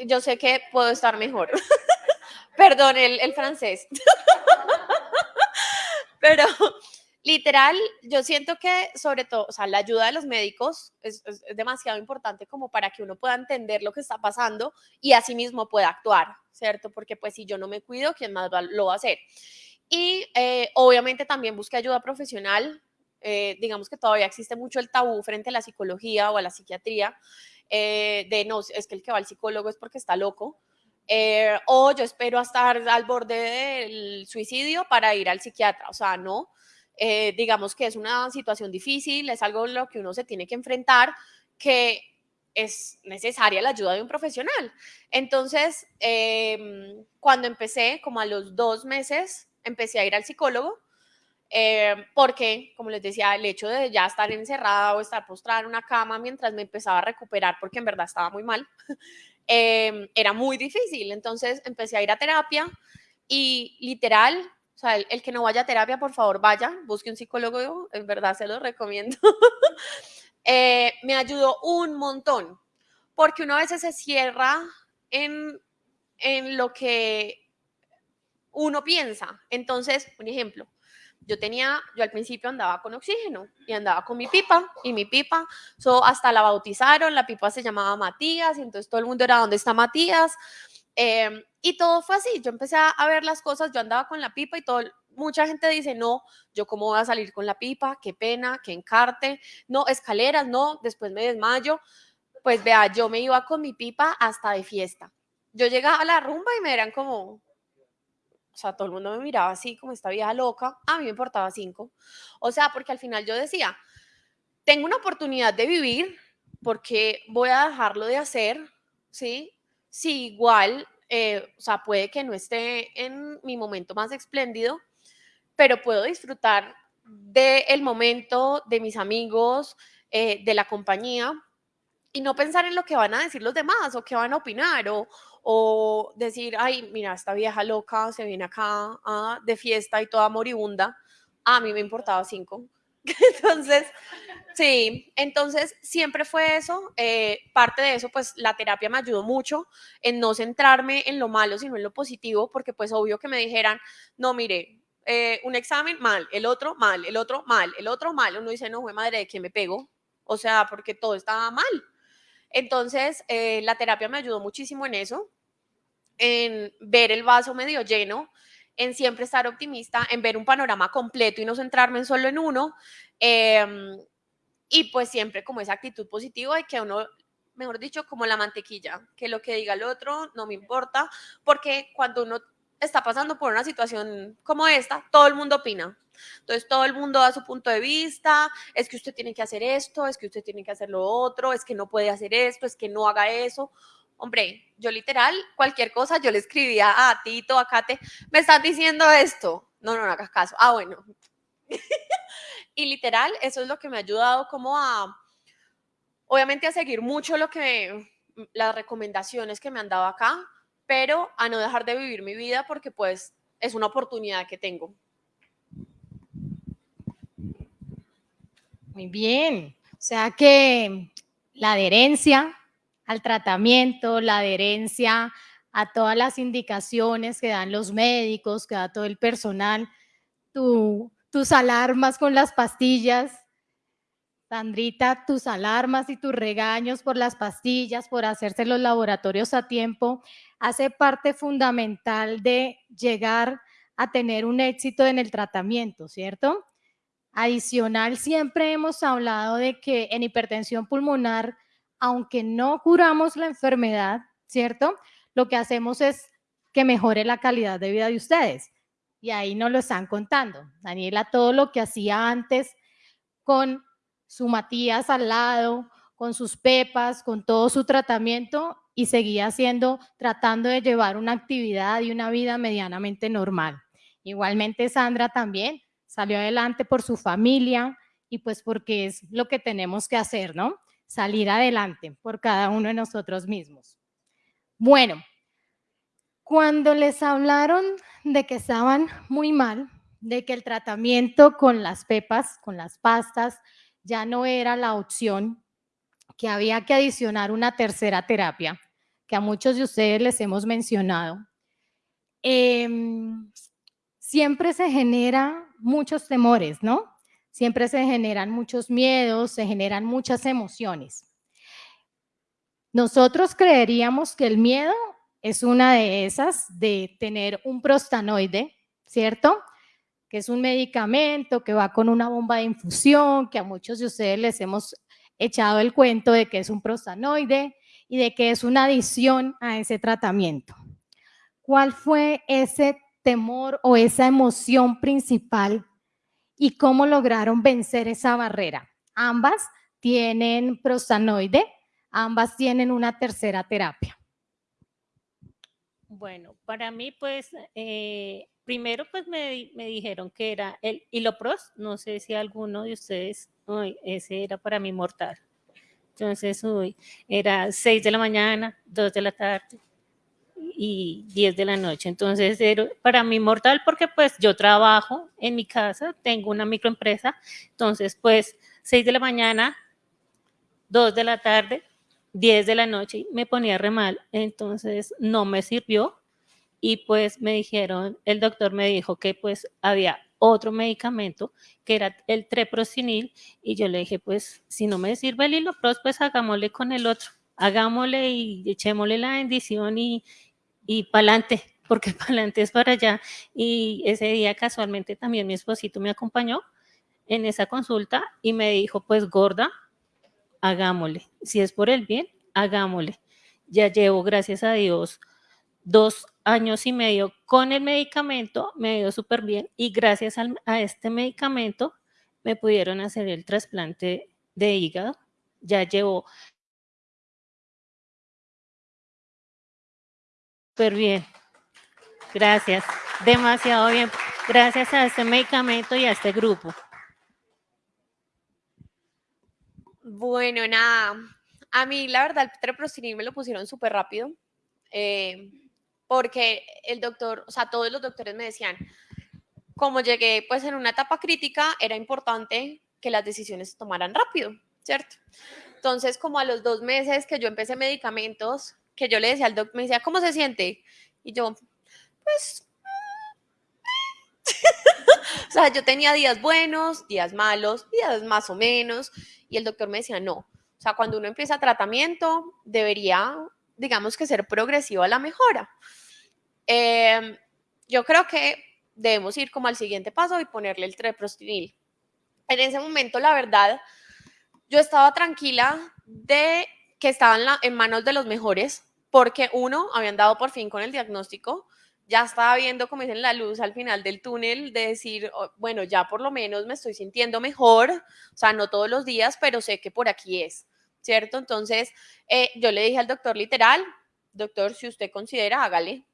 yo sé que puedo estar mejor. Perdón, el, francés. pero literal, yo siento que sobre todo, o sea, la ayuda de los médicos es, demasiado importante como para que uno pueda entender lo que está pasando y asimismo pueda actuar, ¿cierto? Porque pues si yo no me cuido, ¿quién más lo va a hacer? Y eh, obviamente también busqué ayuda profesional, eh, digamos que todavía existe mucho el tabú frente a la psicología o a la psiquiatría, eh, de no, es que el que va al psicólogo es porque está loco, o yo espero estar al borde del suicidio para ir al psiquiatra, o sea, no, digamos que es una situación difícil, es algo en lo que uno se tiene que enfrentar, que es necesaria la ayuda de un profesional. Entonces, em, cuando empecé, como a los dos meses, empecé a ir al psicólogo eh, porque, como les decía, el hecho de ya estar encerrada o estar postrada en una cama mientras me empezaba a recuperar, porque en verdad estaba muy mal, em, era muy difícil. Entonces empecé a ir a terapia y literal, sea, el, que no vaya a terapia, por favor, vaya, busque un psicólogo, en verdad se lo recomiendo. Eh, me ayudó un montón, porque uno a veces se cierra en, en lo que uno piensa. Entonces, un ejemplo, yo tenía, yo al principio andaba con oxígeno y andaba con mi pipa y mi pipa, so, hasta la bautizaron, la pipa se llamaba Matías y entonces todo el mundo era, ¿dónde está Matías? Em, y todo fue así, yo empecé a, ver las cosas, yo andaba con la pipa y todo, mucha gente dice, no, yo cómo voy a salir con la pipa, qué pena, qué encarte, no, escaleras, no, después me desmayo. Pues vea, yo me iba con mi pipa hasta de fiesta. Yo llegaba a la rumba y me eran como, o sea, todo el mundo me miraba así como esta vieja loca, a mí me importaba cinco. O sea, porque al final yo decía, tengo una oportunidad de vivir, porque voy a dejarlo de hacer? ¿Sí? Si igual, eh, o sea, puede que no esté en mi momento más espléndido, pero puedo disfrutar del momento, de mis amigos, eh, de la compañía y no pensar en lo que van a decir los demás o qué van a opinar o, o decir, ay, mira, esta vieja loca se viene acá ah, de fiesta y toda moribunda. A mí me importaba cinco. Entonces, sí, entonces siempre fue eso. eh, parte de eso, pues la terapia me ayudó mucho en no centrarme en lo malo, sino en lo positivo, porque pues obvio que me dijeran, no, mire, eh, un examen mal, el otro mal, el otro mal, el otro mal. Uno dice, no, fue madre, ¿de qué me pego? O sea, porque todo estaba mal. Entonces, eh, la terapia me ayudó muchísimo en eso, en ver el vaso medio lleno, en siempre estar optimista, en ver un panorama completo y no centrarme en solo en uno. em, y pues siempre como esa actitud positiva y que uno, mejor dicho, como la mantequilla, que lo que diga el otro no me importa, porque cuando uno está pasando por una situación como esta, todo el mundo opina. Entonces todo el mundo da su punto de vista, es que usted tiene que hacer esto, es que usted tiene que hacer lo otro, es que no puede hacer esto, es que no haga eso. Hombre, yo literal, cualquier cosa, yo le escribía a Tito, a Kate, me estás diciendo esto. No, no, no hagas caso. Ah, bueno. y literal, eso es lo que me ha ayudado como a, obviamente a seguir mucho lo que, las recomendaciones que me han dado acá, pero a no dejar de vivir mi vida porque pues es una oportunidad que tengo. Muy bien. O sea que la adherencia al tratamiento, la adherencia a todas las indicaciones que dan los médicos, que da todo el personal, tu- tus alarmas con las pastillas, Sandrita, tus alarmas y tus regaños por las pastillas, por hacerse los laboratorios a tiempo, hace parte fundamental de llegar a tener un éxito en el tratamiento, ¿cierto? Adicional, siempre hemos hablado de que en hipertensión pulmonar, aunque no curamos la enfermedad, ¿cierto? Lo que hacemos es que mejore la calidad de vida de ustedes. Y ahí nos lo están contando. Daniela, todo lo que hacía antes con su Matías al lado, con sus pepas, con todo su tratamiento y seguía haciendo, tratando de llevar una actividad y una vida medianamente normal. Igualmente Sandra también salió adelante por su familia y pues porque es lo que tenemos que hacer, ¿no? Salir adelante por cada uno de nosotros mismos. Bueno, cuando les hablaron de que estaban muy mal, de que el tratamiento con las pepas, con las pastas, ya no era la opción, que había que adicionar una tercera terapia, que a muchos de ustedes les hemos mencionado. em, siempre se genera muchos temores, ¿no? Siempre se generan muchos miedos, se generan muchas emociones. Nosotros creeríamos que el miedo es una de esas, de tener un prostanoide, ¿cierto? Que es un medicamento que va con una bomba de infusión, que a muchos de ustedes les hemos echado el cuento de que es un prostanoide y de que es una adición a ese tratamiento. ¿Cuál fue ese temor o esa emoción principal y cómo lograron vencer esa barrera? Ambas tienen prostanoide, ambas tienen una tercera terapia. Bueno, para mí, pues, eh, primero, pues me, me dijeron que era el Hilopros. No sé si alguno de ustedes, ese era para mí mortal. Entonces, uy, era 6 de la mañana, 2 de la tarde. Y 10 de la noche. Entonces, era para mí mortal porque pues yo trabajo en mi casa, tengo una microempresa, entonces pues 6 de la mañana, 2 de la tarde, 10 de la noche, me ponía re mal, entonces no me sirvió. Y pues me dijeron, el doctor me dijo que pues había otro medicamento que era el treprocinil y yo le dije, pues si no me sirve el hilopros, pues hagámosle con el otro, hagámosle y echémosle la bendición y, y pa'lante, porque pa'lante es para allá. Y ese día casualmente también mi esposito me acompañó en esa consulta y me dijo, pues gorda, hagámosle. Si es por el bien, hagámosle. Ya llevo, gracias a Dios, dos años y medio con el medicamento, me ido súper bien y gracias a este medicamento me pudieron hacer el trasplante de hígado. Ya llevo súper bien. Gracias, demasiado bien. Gracias a este medicamento y a este grupo. Bueno, nada. A mí, la verdad, el treprocinil me lo pusieron súper rápido. Eh, porque el doctor, o sea, todos los doctores me decían, como llegué pues en una etapa crítica, era importante que las decisiones se tomaran rápido, ¿cierto? Entonces, como a los dos meses que yo empecé medicamentos, que yo le decía al doctor, me decía, ¿cómo se siente? Y yo, pues... o sea, yo tenía días buenos, días malos, días más o menos, y el doctor me decía, no, o sea, cuando uno empieza tratamiento, debería digamos que ser progresivo a la mejora. Em, yo creo que debemos ir como al siguiente paso y ponerle el treprostinil. En ese momento, la verdad, yo estaba tranquila de que estaban en manos de los mejores, porque uno, habían dado por fin con el diagnóstico, ya estaba viendo, como dicen, la luz al final del túnel, de decir, oh, bueno, ya por lo menos me estoy sintiendo mejor, o sea, no todos los días, pero sé que por aquí es. ¿cierto? Entonces, eh, yo le dije al doctor literal, doctor, si usted considera, hágale.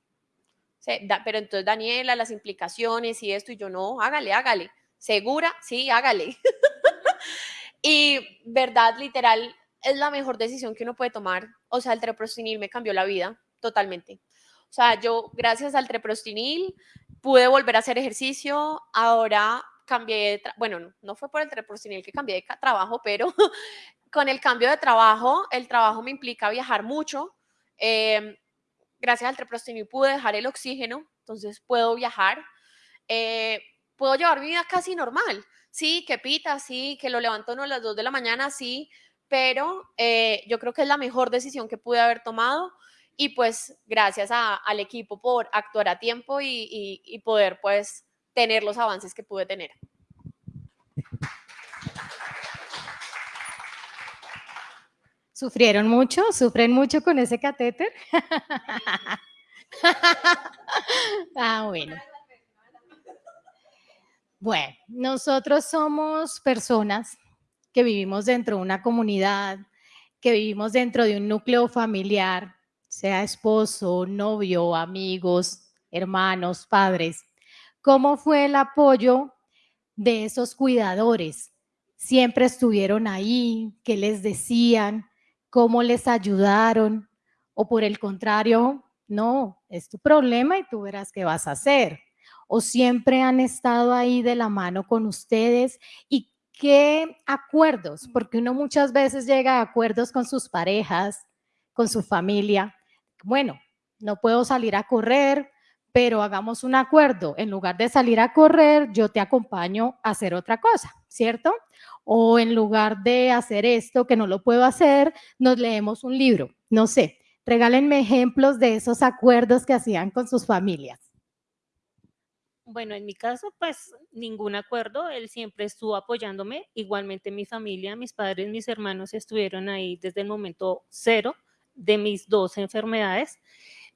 pero entonces, Daniela, las implicaciones y esto, y yo no, hágale, hágale. ¿Segura? Sí, hágale. y verdad, literal, es la mejor decisión que uno puede tomar. O sea, el treprostinil me cambió la vida totalmente. O sea, yo gracias al treprostinil pude volver a hacer ejercicio. Ahora cambié, bueno, no, fue por el treprostinil que cambié de trabajo, pero con el cambio de trabajo, el trabajo me implica viajar mucho. Em, gracias al treprostinil pude dejar el oxígeno, entonces puedo viajar. Eh, puedo llevar mi vida casi normal. Sí, que pita, sí, que lo levanto a las 2 de la mañana, sí, pero eh, yo creo que es la mejor decisión que pude haber tomado y pues gracias al equipo por actuar a tiempo y, y poder pues tener los avances que pude tener. ¿Sufrieron mucho? ¿Sufren mucho con ese catéter? ah, bueno. Bueno, nosotros somos personas que vivimos dentro de una comunidad, que vivimos dentro de un núcleo familiar, sea esposo, novio, amigos, hermanos, padres. ¿Cómo fue el apoyo de esos cuidadores? ¿Siempre estuvieron ahí? ¿Qué les decían? cómo les ayudaron o por el contrario, no, es tu problema y tú verás qué vas a hacer. O siempre han estado ahí de la mano con ustedes y qué acuerdos, porque uno muchas veces llega a acuerdos con sus parejas, con su familia. Bueno, no puedo salir a correr, pero hagamos un acuerdo. En lugar de salir a correr, yo te acompaño a hacer otra cosa, ¿cierto? o en lugar de hacer esto que no lo puedo hacer, nos leemos un libro. No sé, regálenme ejemplos de esos acuerdos que hacían con sus familias. Bueno, en mi caso, pues ningún acuerdo, él siempre estuvo apoyándome, igualmente mi familia, mis padres, mis hermanos estuvieron ahí desde el momento cero de mis dos enfermedades,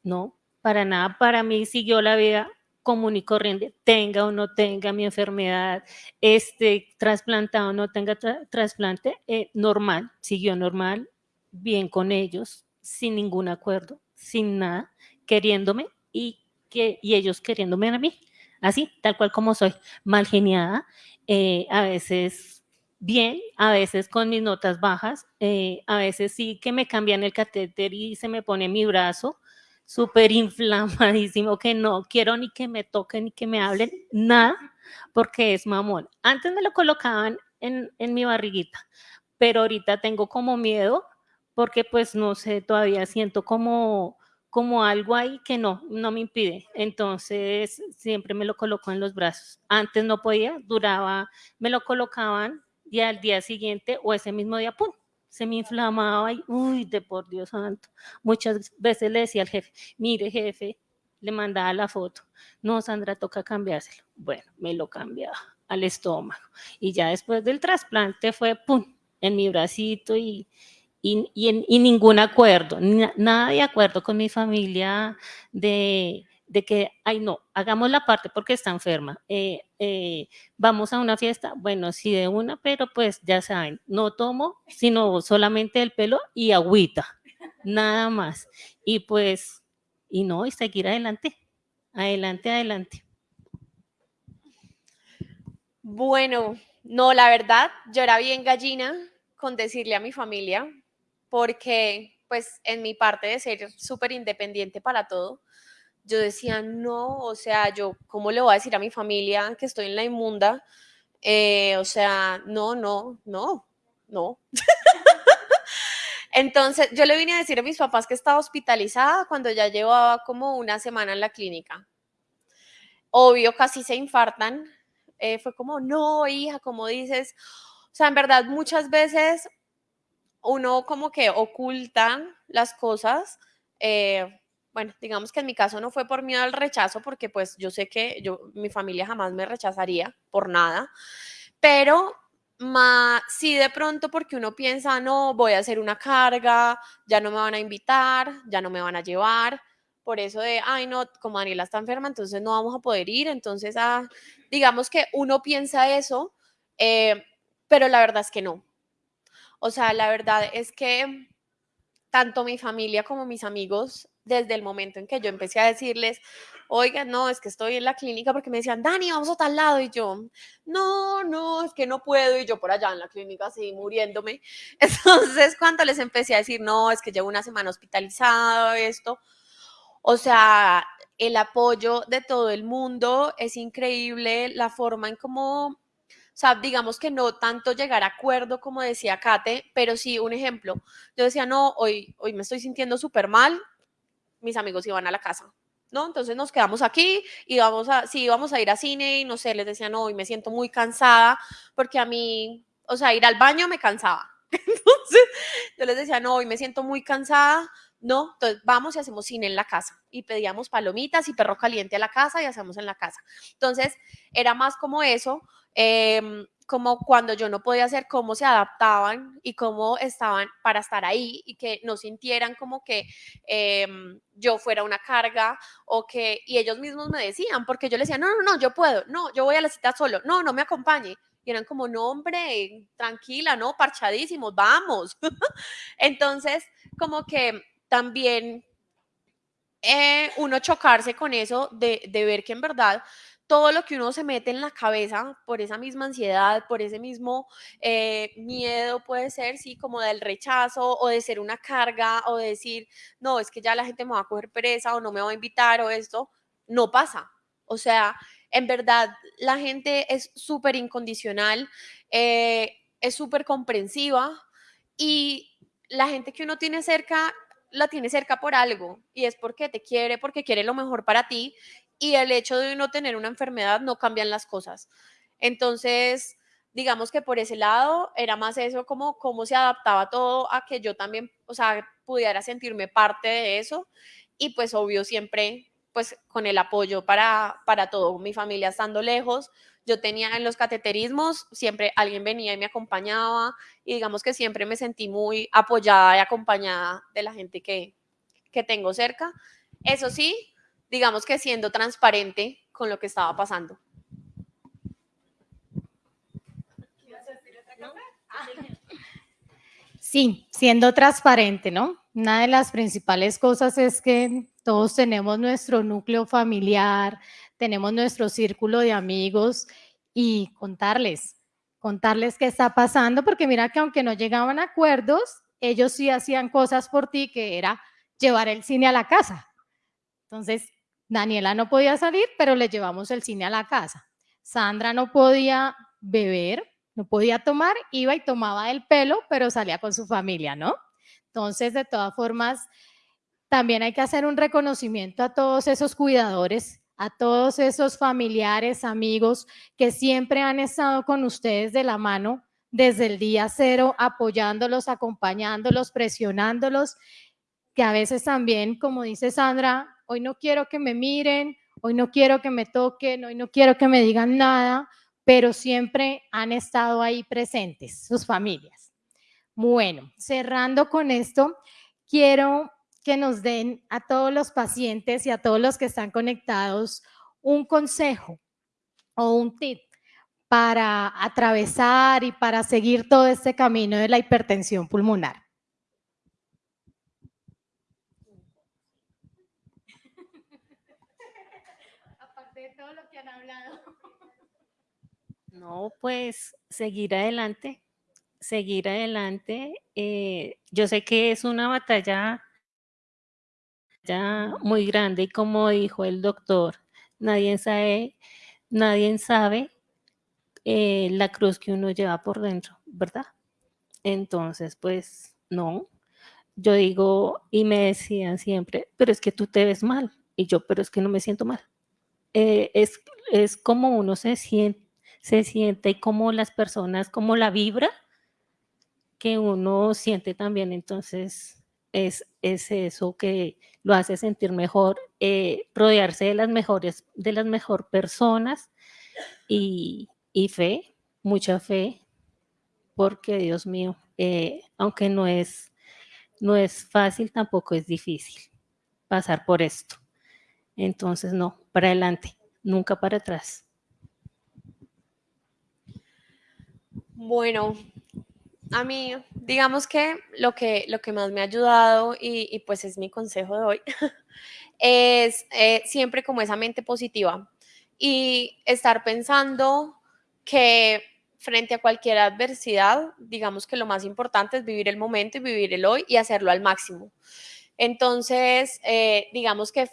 no, para nada, para mí siguió la vida común y corriente, tenga o no tenga mi enfermedad, este trasplantado o no tenga trasplante, eh, normal, siguió normal, bien con ellos, sin ningún acuerdo, sin nada, queriéndome y, que, y ellos queriéndome a mí, así, tal cual como soy, mal geniada, eh, a veces bien, a veces con mis notas bajas, eh, a veces sí que me cambian el catéter y se me pone mi brazo, súper inflamadísimo, que no quiero ni que me toquen ni que me hablen, nada, porque es mamón. Antes me lo colocaban en, en mi barriguita, pero ahorita tengo como miedo porque pues no sé, todavía siento como, como algo ahí que no, no me impide. Entonces siempre me lo coloco en los brazos. Antes no podía, duraba, me lo colocaban y al día siguiente o ese mismo día, ¡pum! Se me inflamaba y, uy, de por Dios santo. Muchas veces le decía al jefe, mire jefe, le mandaba la foto. No, Sandra, toca cambiárselo. Bueno, me lo cambiaba al estómago. Y ya después del trasplante fue, ¡pum!, en mi bracito y, y, y, ningún acuerdo, nada de acuerdo con mi familia de, de, que, ay no, hagamos la parte porque está enferma, eh, eh, vamos a una fiesta, bueno, sí de una, pero pues ya saben, no tomo, sino solamente el pelo y agüita, nada más. Y pues, y no, y seguir adelante, adelante, adelante. Bueno, no, la verdad, yo era bien gallina con decirle a mi familia, porque pues en mi parte de ser súper independiente para todo, yo decía, no, o sea, yo, ¿cómo le voy a decir a mi familia que estoy en la inmunda? Eh, o sea, no, no, no, no. Entonces, yo le vine a decir a mis papás que estaba hospitalizada cuando ya llevaba como una semana en la clínica. Obvio, casi se infartan. Eh, fue como, no, hija, como dices. O sea, en verdad, muchas veces uno como que oculta las cosas. Eh, bueno, digamos que en mi caso no fue por miedo al rechazo, porque pues yo sé que yo, mi familia jamás me rechazaría por nada, pero sí de pronto porque uno piensa, no, voy a hacer una carga, ya no me van a invitar, ya no me van a llevar, por eso de, ay, no, como Daniela está enferma, entonces no vamos a poder ir, entonces, ah, digamos que uno piensa eso, eh, pero la verdad es que no, o sea, la verdad es que tanto mi familia como mis amigos, desde el momento en que yo empecé a decirles, oigan, no, es que estoy en la clínica porque me decían, Dani, vamos a tal lado. Y yo, no, no, es que no puedo. Y yo por allá en la clínica así muriéndome. Entonces, cuando les empecé a decir, no, es que llevo una semana hospitalizado, esto, o sea, el apoyo de todo el mundo es increíble, la forma en cómo o sea, digamos que no tanto llegar a acuerdo como decía Kate, pero sí un ejemplo. Yo decía, no, hoy, hoy me estoy sintiendo súper mal, mis amigos iban a la casa, ¿no? Entonces nos quedamos aquí y vamos a, sí, íbamos a ir a cine y no sé, les decía, no, hoy me siento muy cansada porque a mí, o sea, ir al baño me cansaba. Entonces yo les decía, no, hoy me siento muy cansada, no, entonces vamos y hacemos cine en la casa y pedíamos palomitas y perro caliente a la casa y hacemos en la casa. Entonces era más como eso, Em, como cuando yo no podía hacer, cómo se adaptaban y cómo estaban para estar ahí y que no sintieran como que em, yo fuera una carga o que, y ellos mismos me decían, porque yo les decía, no, no, no, yo puedo, no, yo voy a la cita solo, no, no me acompañe. Y eran como, no, hombre, tranquila, no, parchadísimos, vamos. Entonces, como que también eh, uno chocarse con eso de, de ver que en verdad todo lo que uno se mete en la cabeza por esa misma ansiedad, por ese mismo eh, miedo, puede ser, sí, como del rechazo o de ser una carga o de decir, no, es que ya la gente me va a coger pereza o no me va a invitar o esto, no pasa. O sea, en verdad, la gente es súper incondicional, eh, es súper comprensiva y la gente que uno tiene cerca la tiene cerca por algo y es porque te quiere, porque quiere lo mejor para ti y el hecho de no tener una enfermedad no cambian las cosas. Entonces, digamos que por ese lado era más eso como cómo se adaptaba todo a que yo también, o sea, pudiera sentirme parte de eso y pues obvio siempre pues con el apoyo para, para todo, mi familia estando lejos, yo tenía en los cateterismos, siempre alguien venía y me acompañaba y digamos que siempre me sentí muy apoyada y acompañada de la gente que, que tengo cerca. Eso sí, digamos que siendo transparente con lo que estaba pasando. Sí, siendo transparente, ¿no? Una de las principales cosas es que todos tenemos nuestro núcleo familiar, tenemos nuestro círculo de amigos y contarles, contarles qué está pasando, porque mira que aunque no llegaban a acuerdos, ellos sí hacían cosas por ti, que era llevar el cine a la casa Entonces, Daniela no podía salir, pero le llevamos el cine a la casa. Sandra no podía beber, no podía tomar, iba y tomaba el pelo, pero salía con su familia, ¿no? Entonces, de todas formas, también hay que hacer un reconocimiento a todos esos cuidadores, a todos esos familiares, amigos que siempre han estado con ustedes de la mano desde el día cero, apoyándolos, acompañándolos, presionándolos, que a veces también, como dice Sandra, hoy no quiero que me miren, hoy no quiero que me toquen, hoy no quiero que me digan nada, pero siempre han estado ahí presentes, sus familias. Bueno, cerrando con esto, quiero que nos den a todos los pacientes y a todos los que están conectados un consejo o un tip para atravesar y para seguir todo este camino de la hipertensión pulmonar. Aparte de todo lo que han hablado. No, pues seguir adelante, seguir adelante. Eh, yo sé que es una batalla ya muy grande y como dijo el doctor, nadie sabe, nadie sabe eh, la cruz que uno lleva por dentro, ¿verdad? Entonces, pues no, yo digo y me decían siempre, pero es que tú te ves mal y yo, pero es que no me siento mal. Eh, es, es como uno se siente, se siente como las personas, como la vibra que uno siente también. Entonces, es, es eso que lo hace sentir mejor, eh, rodearse de las mejores, de las mejor personas y, y fe, mucha fe, porque Dios mío, eh, aunque no es, no es fácil, tampoco es difícil pasar por esto. Entonces, no, para adelante, nunca para atrás. Bueno, a mí, digamos que lo que, lo que más me ha ayudado y, pues es mi consejo de hoy, es eh, siempre como esa mente positiva y estar pensando que frente a cualquier adversidad, digamos que lo más importante es vivir el momento y vivir el hoy y hacerlo al máximo. Entonces, eh, digamos que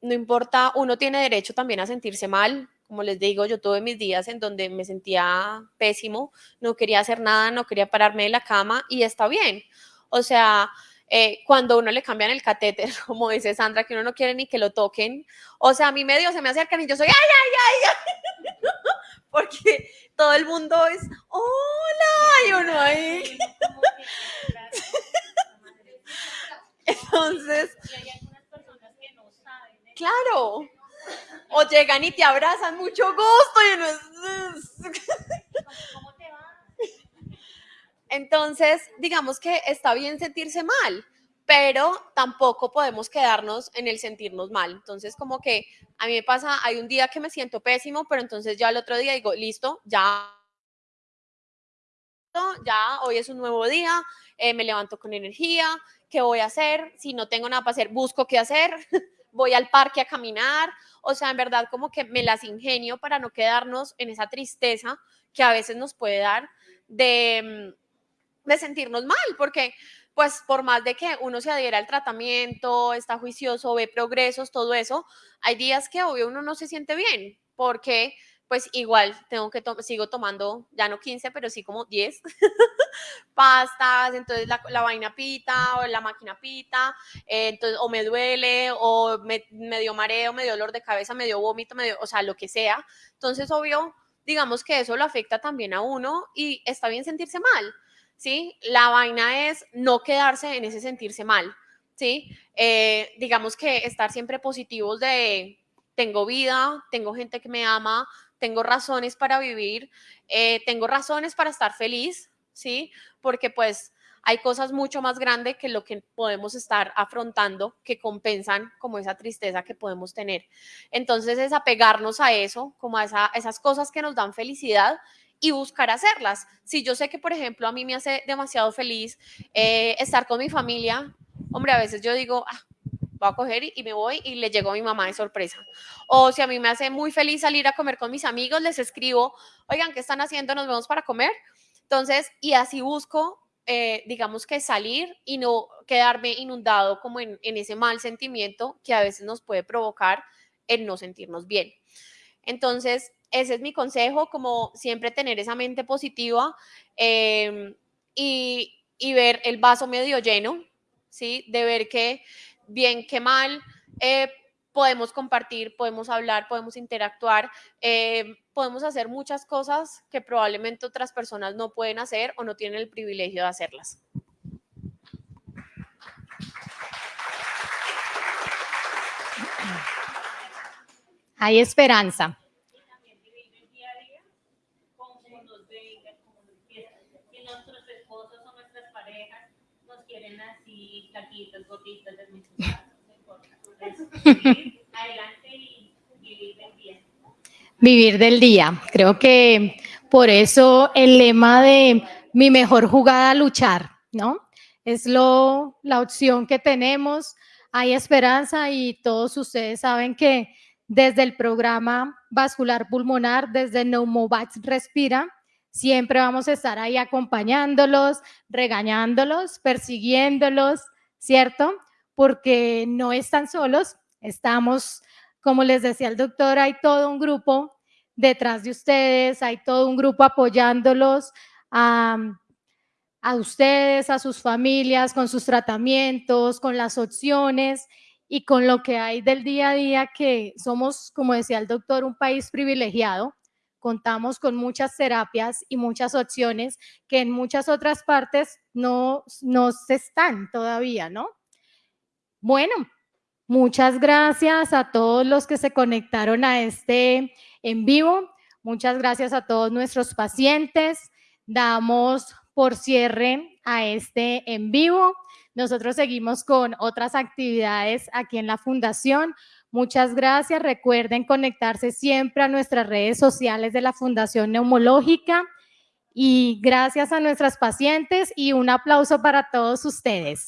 no importa, uno tiene derecho también a sentirse mal, como les digo, yo tuve mis días en donde me sentía pésimo, no quería hacer nada, no quería pararme de la cama y está bien. O sea, eh, cuando uno le cambian el catéter, como dice Sandra, que uno no quiere ni que lo toquen, o sea, a mí medio se me acercan y yo soy, ay, ay, ay, ay, porque todo el mundo es, hola, y uno ahí. Entonces, claro, o llegan y te abrazan, mucho gusto. Y no es... Entonces, digamos que está bien sentirse mal, pero tampoco podemos quedarnos en el sentirnos mal. Entonces, como que a mí me pasa, hay un día que me siento pésimo, pero entonces ya el otro día digo, listo, ya, ya, hoy es un nuevo día, eh, me levanto con energía, ¿qué voy a hacer? Si no tengo nada para hacer, busco qué hacer, voy al parque a caminar, o sea, en verdad como que me las ingenio para no quedarnos en esa tristeza que a veces nos puede dar de, mm, de sentirnos mal, porque pues por más de que uno se adhiera al tratamiento, está juicioso, ve progresos, todo eso, hay días que obvio uno no se siente bien, porque pues igual tengo que sigo tomando, ya no 15, pero sí como 10 pastas, entonces la, la, vaina pita o la máquina pita, eh, entonces o me duele o me, me, dio mareo, me dio dolor de cabeza, me dio vómito, me dio, o sea, lo que sea. Entonces, obvio, digamos que eso lo afecta también a uno y está bien sentirse mal, ¿sí? La vaina es no quedarse en ese sentirse mal, ¿sí? Eh, digamos que estar siempre positivos de tengo vida, tengo gente que me ama, tengo razones para vivir, eh, tengo razones para estar feliz, ¿sí? Porque pues hay cosas mucho más grandes que lo que podemos estar afrontando que compensan como esa tristeza que podemos tener. Entonces es apegarnos a eso, como a, esa, esas cosas que nos dan felicidad y buscar hacerlas. Si yo sé que, por ejemplo, a mí me hace demasiado feliz eh, estar con mi familia, hombre, a veces yo digo, ah, voy a coger y, me voy y le llego a mi mamá de sorpresa. O si a mí me hace muy feliz salir a comer con mis amigos, les escribo, oigan, ¿qué están haciendo? Nos vemos para comer. Entonces, y así busco eh, digamos que salir y no quedarme inundado como en, en ese mal sentimiento que a veces nos puede provocar el no sentirnos bien. Entonces, ese es mi consejo, como siempre tener esa mente positiva em, y, y, ver el vaso medio lleno, ¿sí? De ver que bien que mal eh, podemos compartir, podemos hablar, podemos interactuar, em, podemos hacer muchas cosas que probablemente otras personas no pueden hacer o no tienen el privilegio de hacerlas. Hay esperanza. Adelante y vivir del día. Vivir del día. Creo que por eso el lema de mi mejor jugada luchar, ¿no? Es lo, la opción que tenemos. Hay esperanza y todos ustedes saben que desde el programa vascular pulmonar, desde Neumovax Respira, siempre vamos a estar ahí acompañándolos, regañándolos, persiguiéndolos, ¿cierto? Porque no están solos, estamos, como les decía el doctor, hay todo un grupo detrás de ustedes, hay todo un grupo apoyándolos a, a ustedes, a sus familias, con sus tratamientos, con las opciones y con lo que hay del día a día, que somos, como decía el doctor, un país privilegiado, contamos con muchas terapias y muchas opciones que en muchas otras partes no, no se están todavía, ¿no? Bueno, muchas gracias a todos los que se conectaron a este en vivo. Muchas gracias a todos nuestros pacientes. Damos por cierre a este en vivo. Nosotros seguimos con otras actividades aquí en la Fundación. Muchas gracias. Recuerden conectarse siempre a nuestras redes sociales de la Fundación Neumológica. Y gracias a nuestras pacientes y un aplauso para todos ustedes.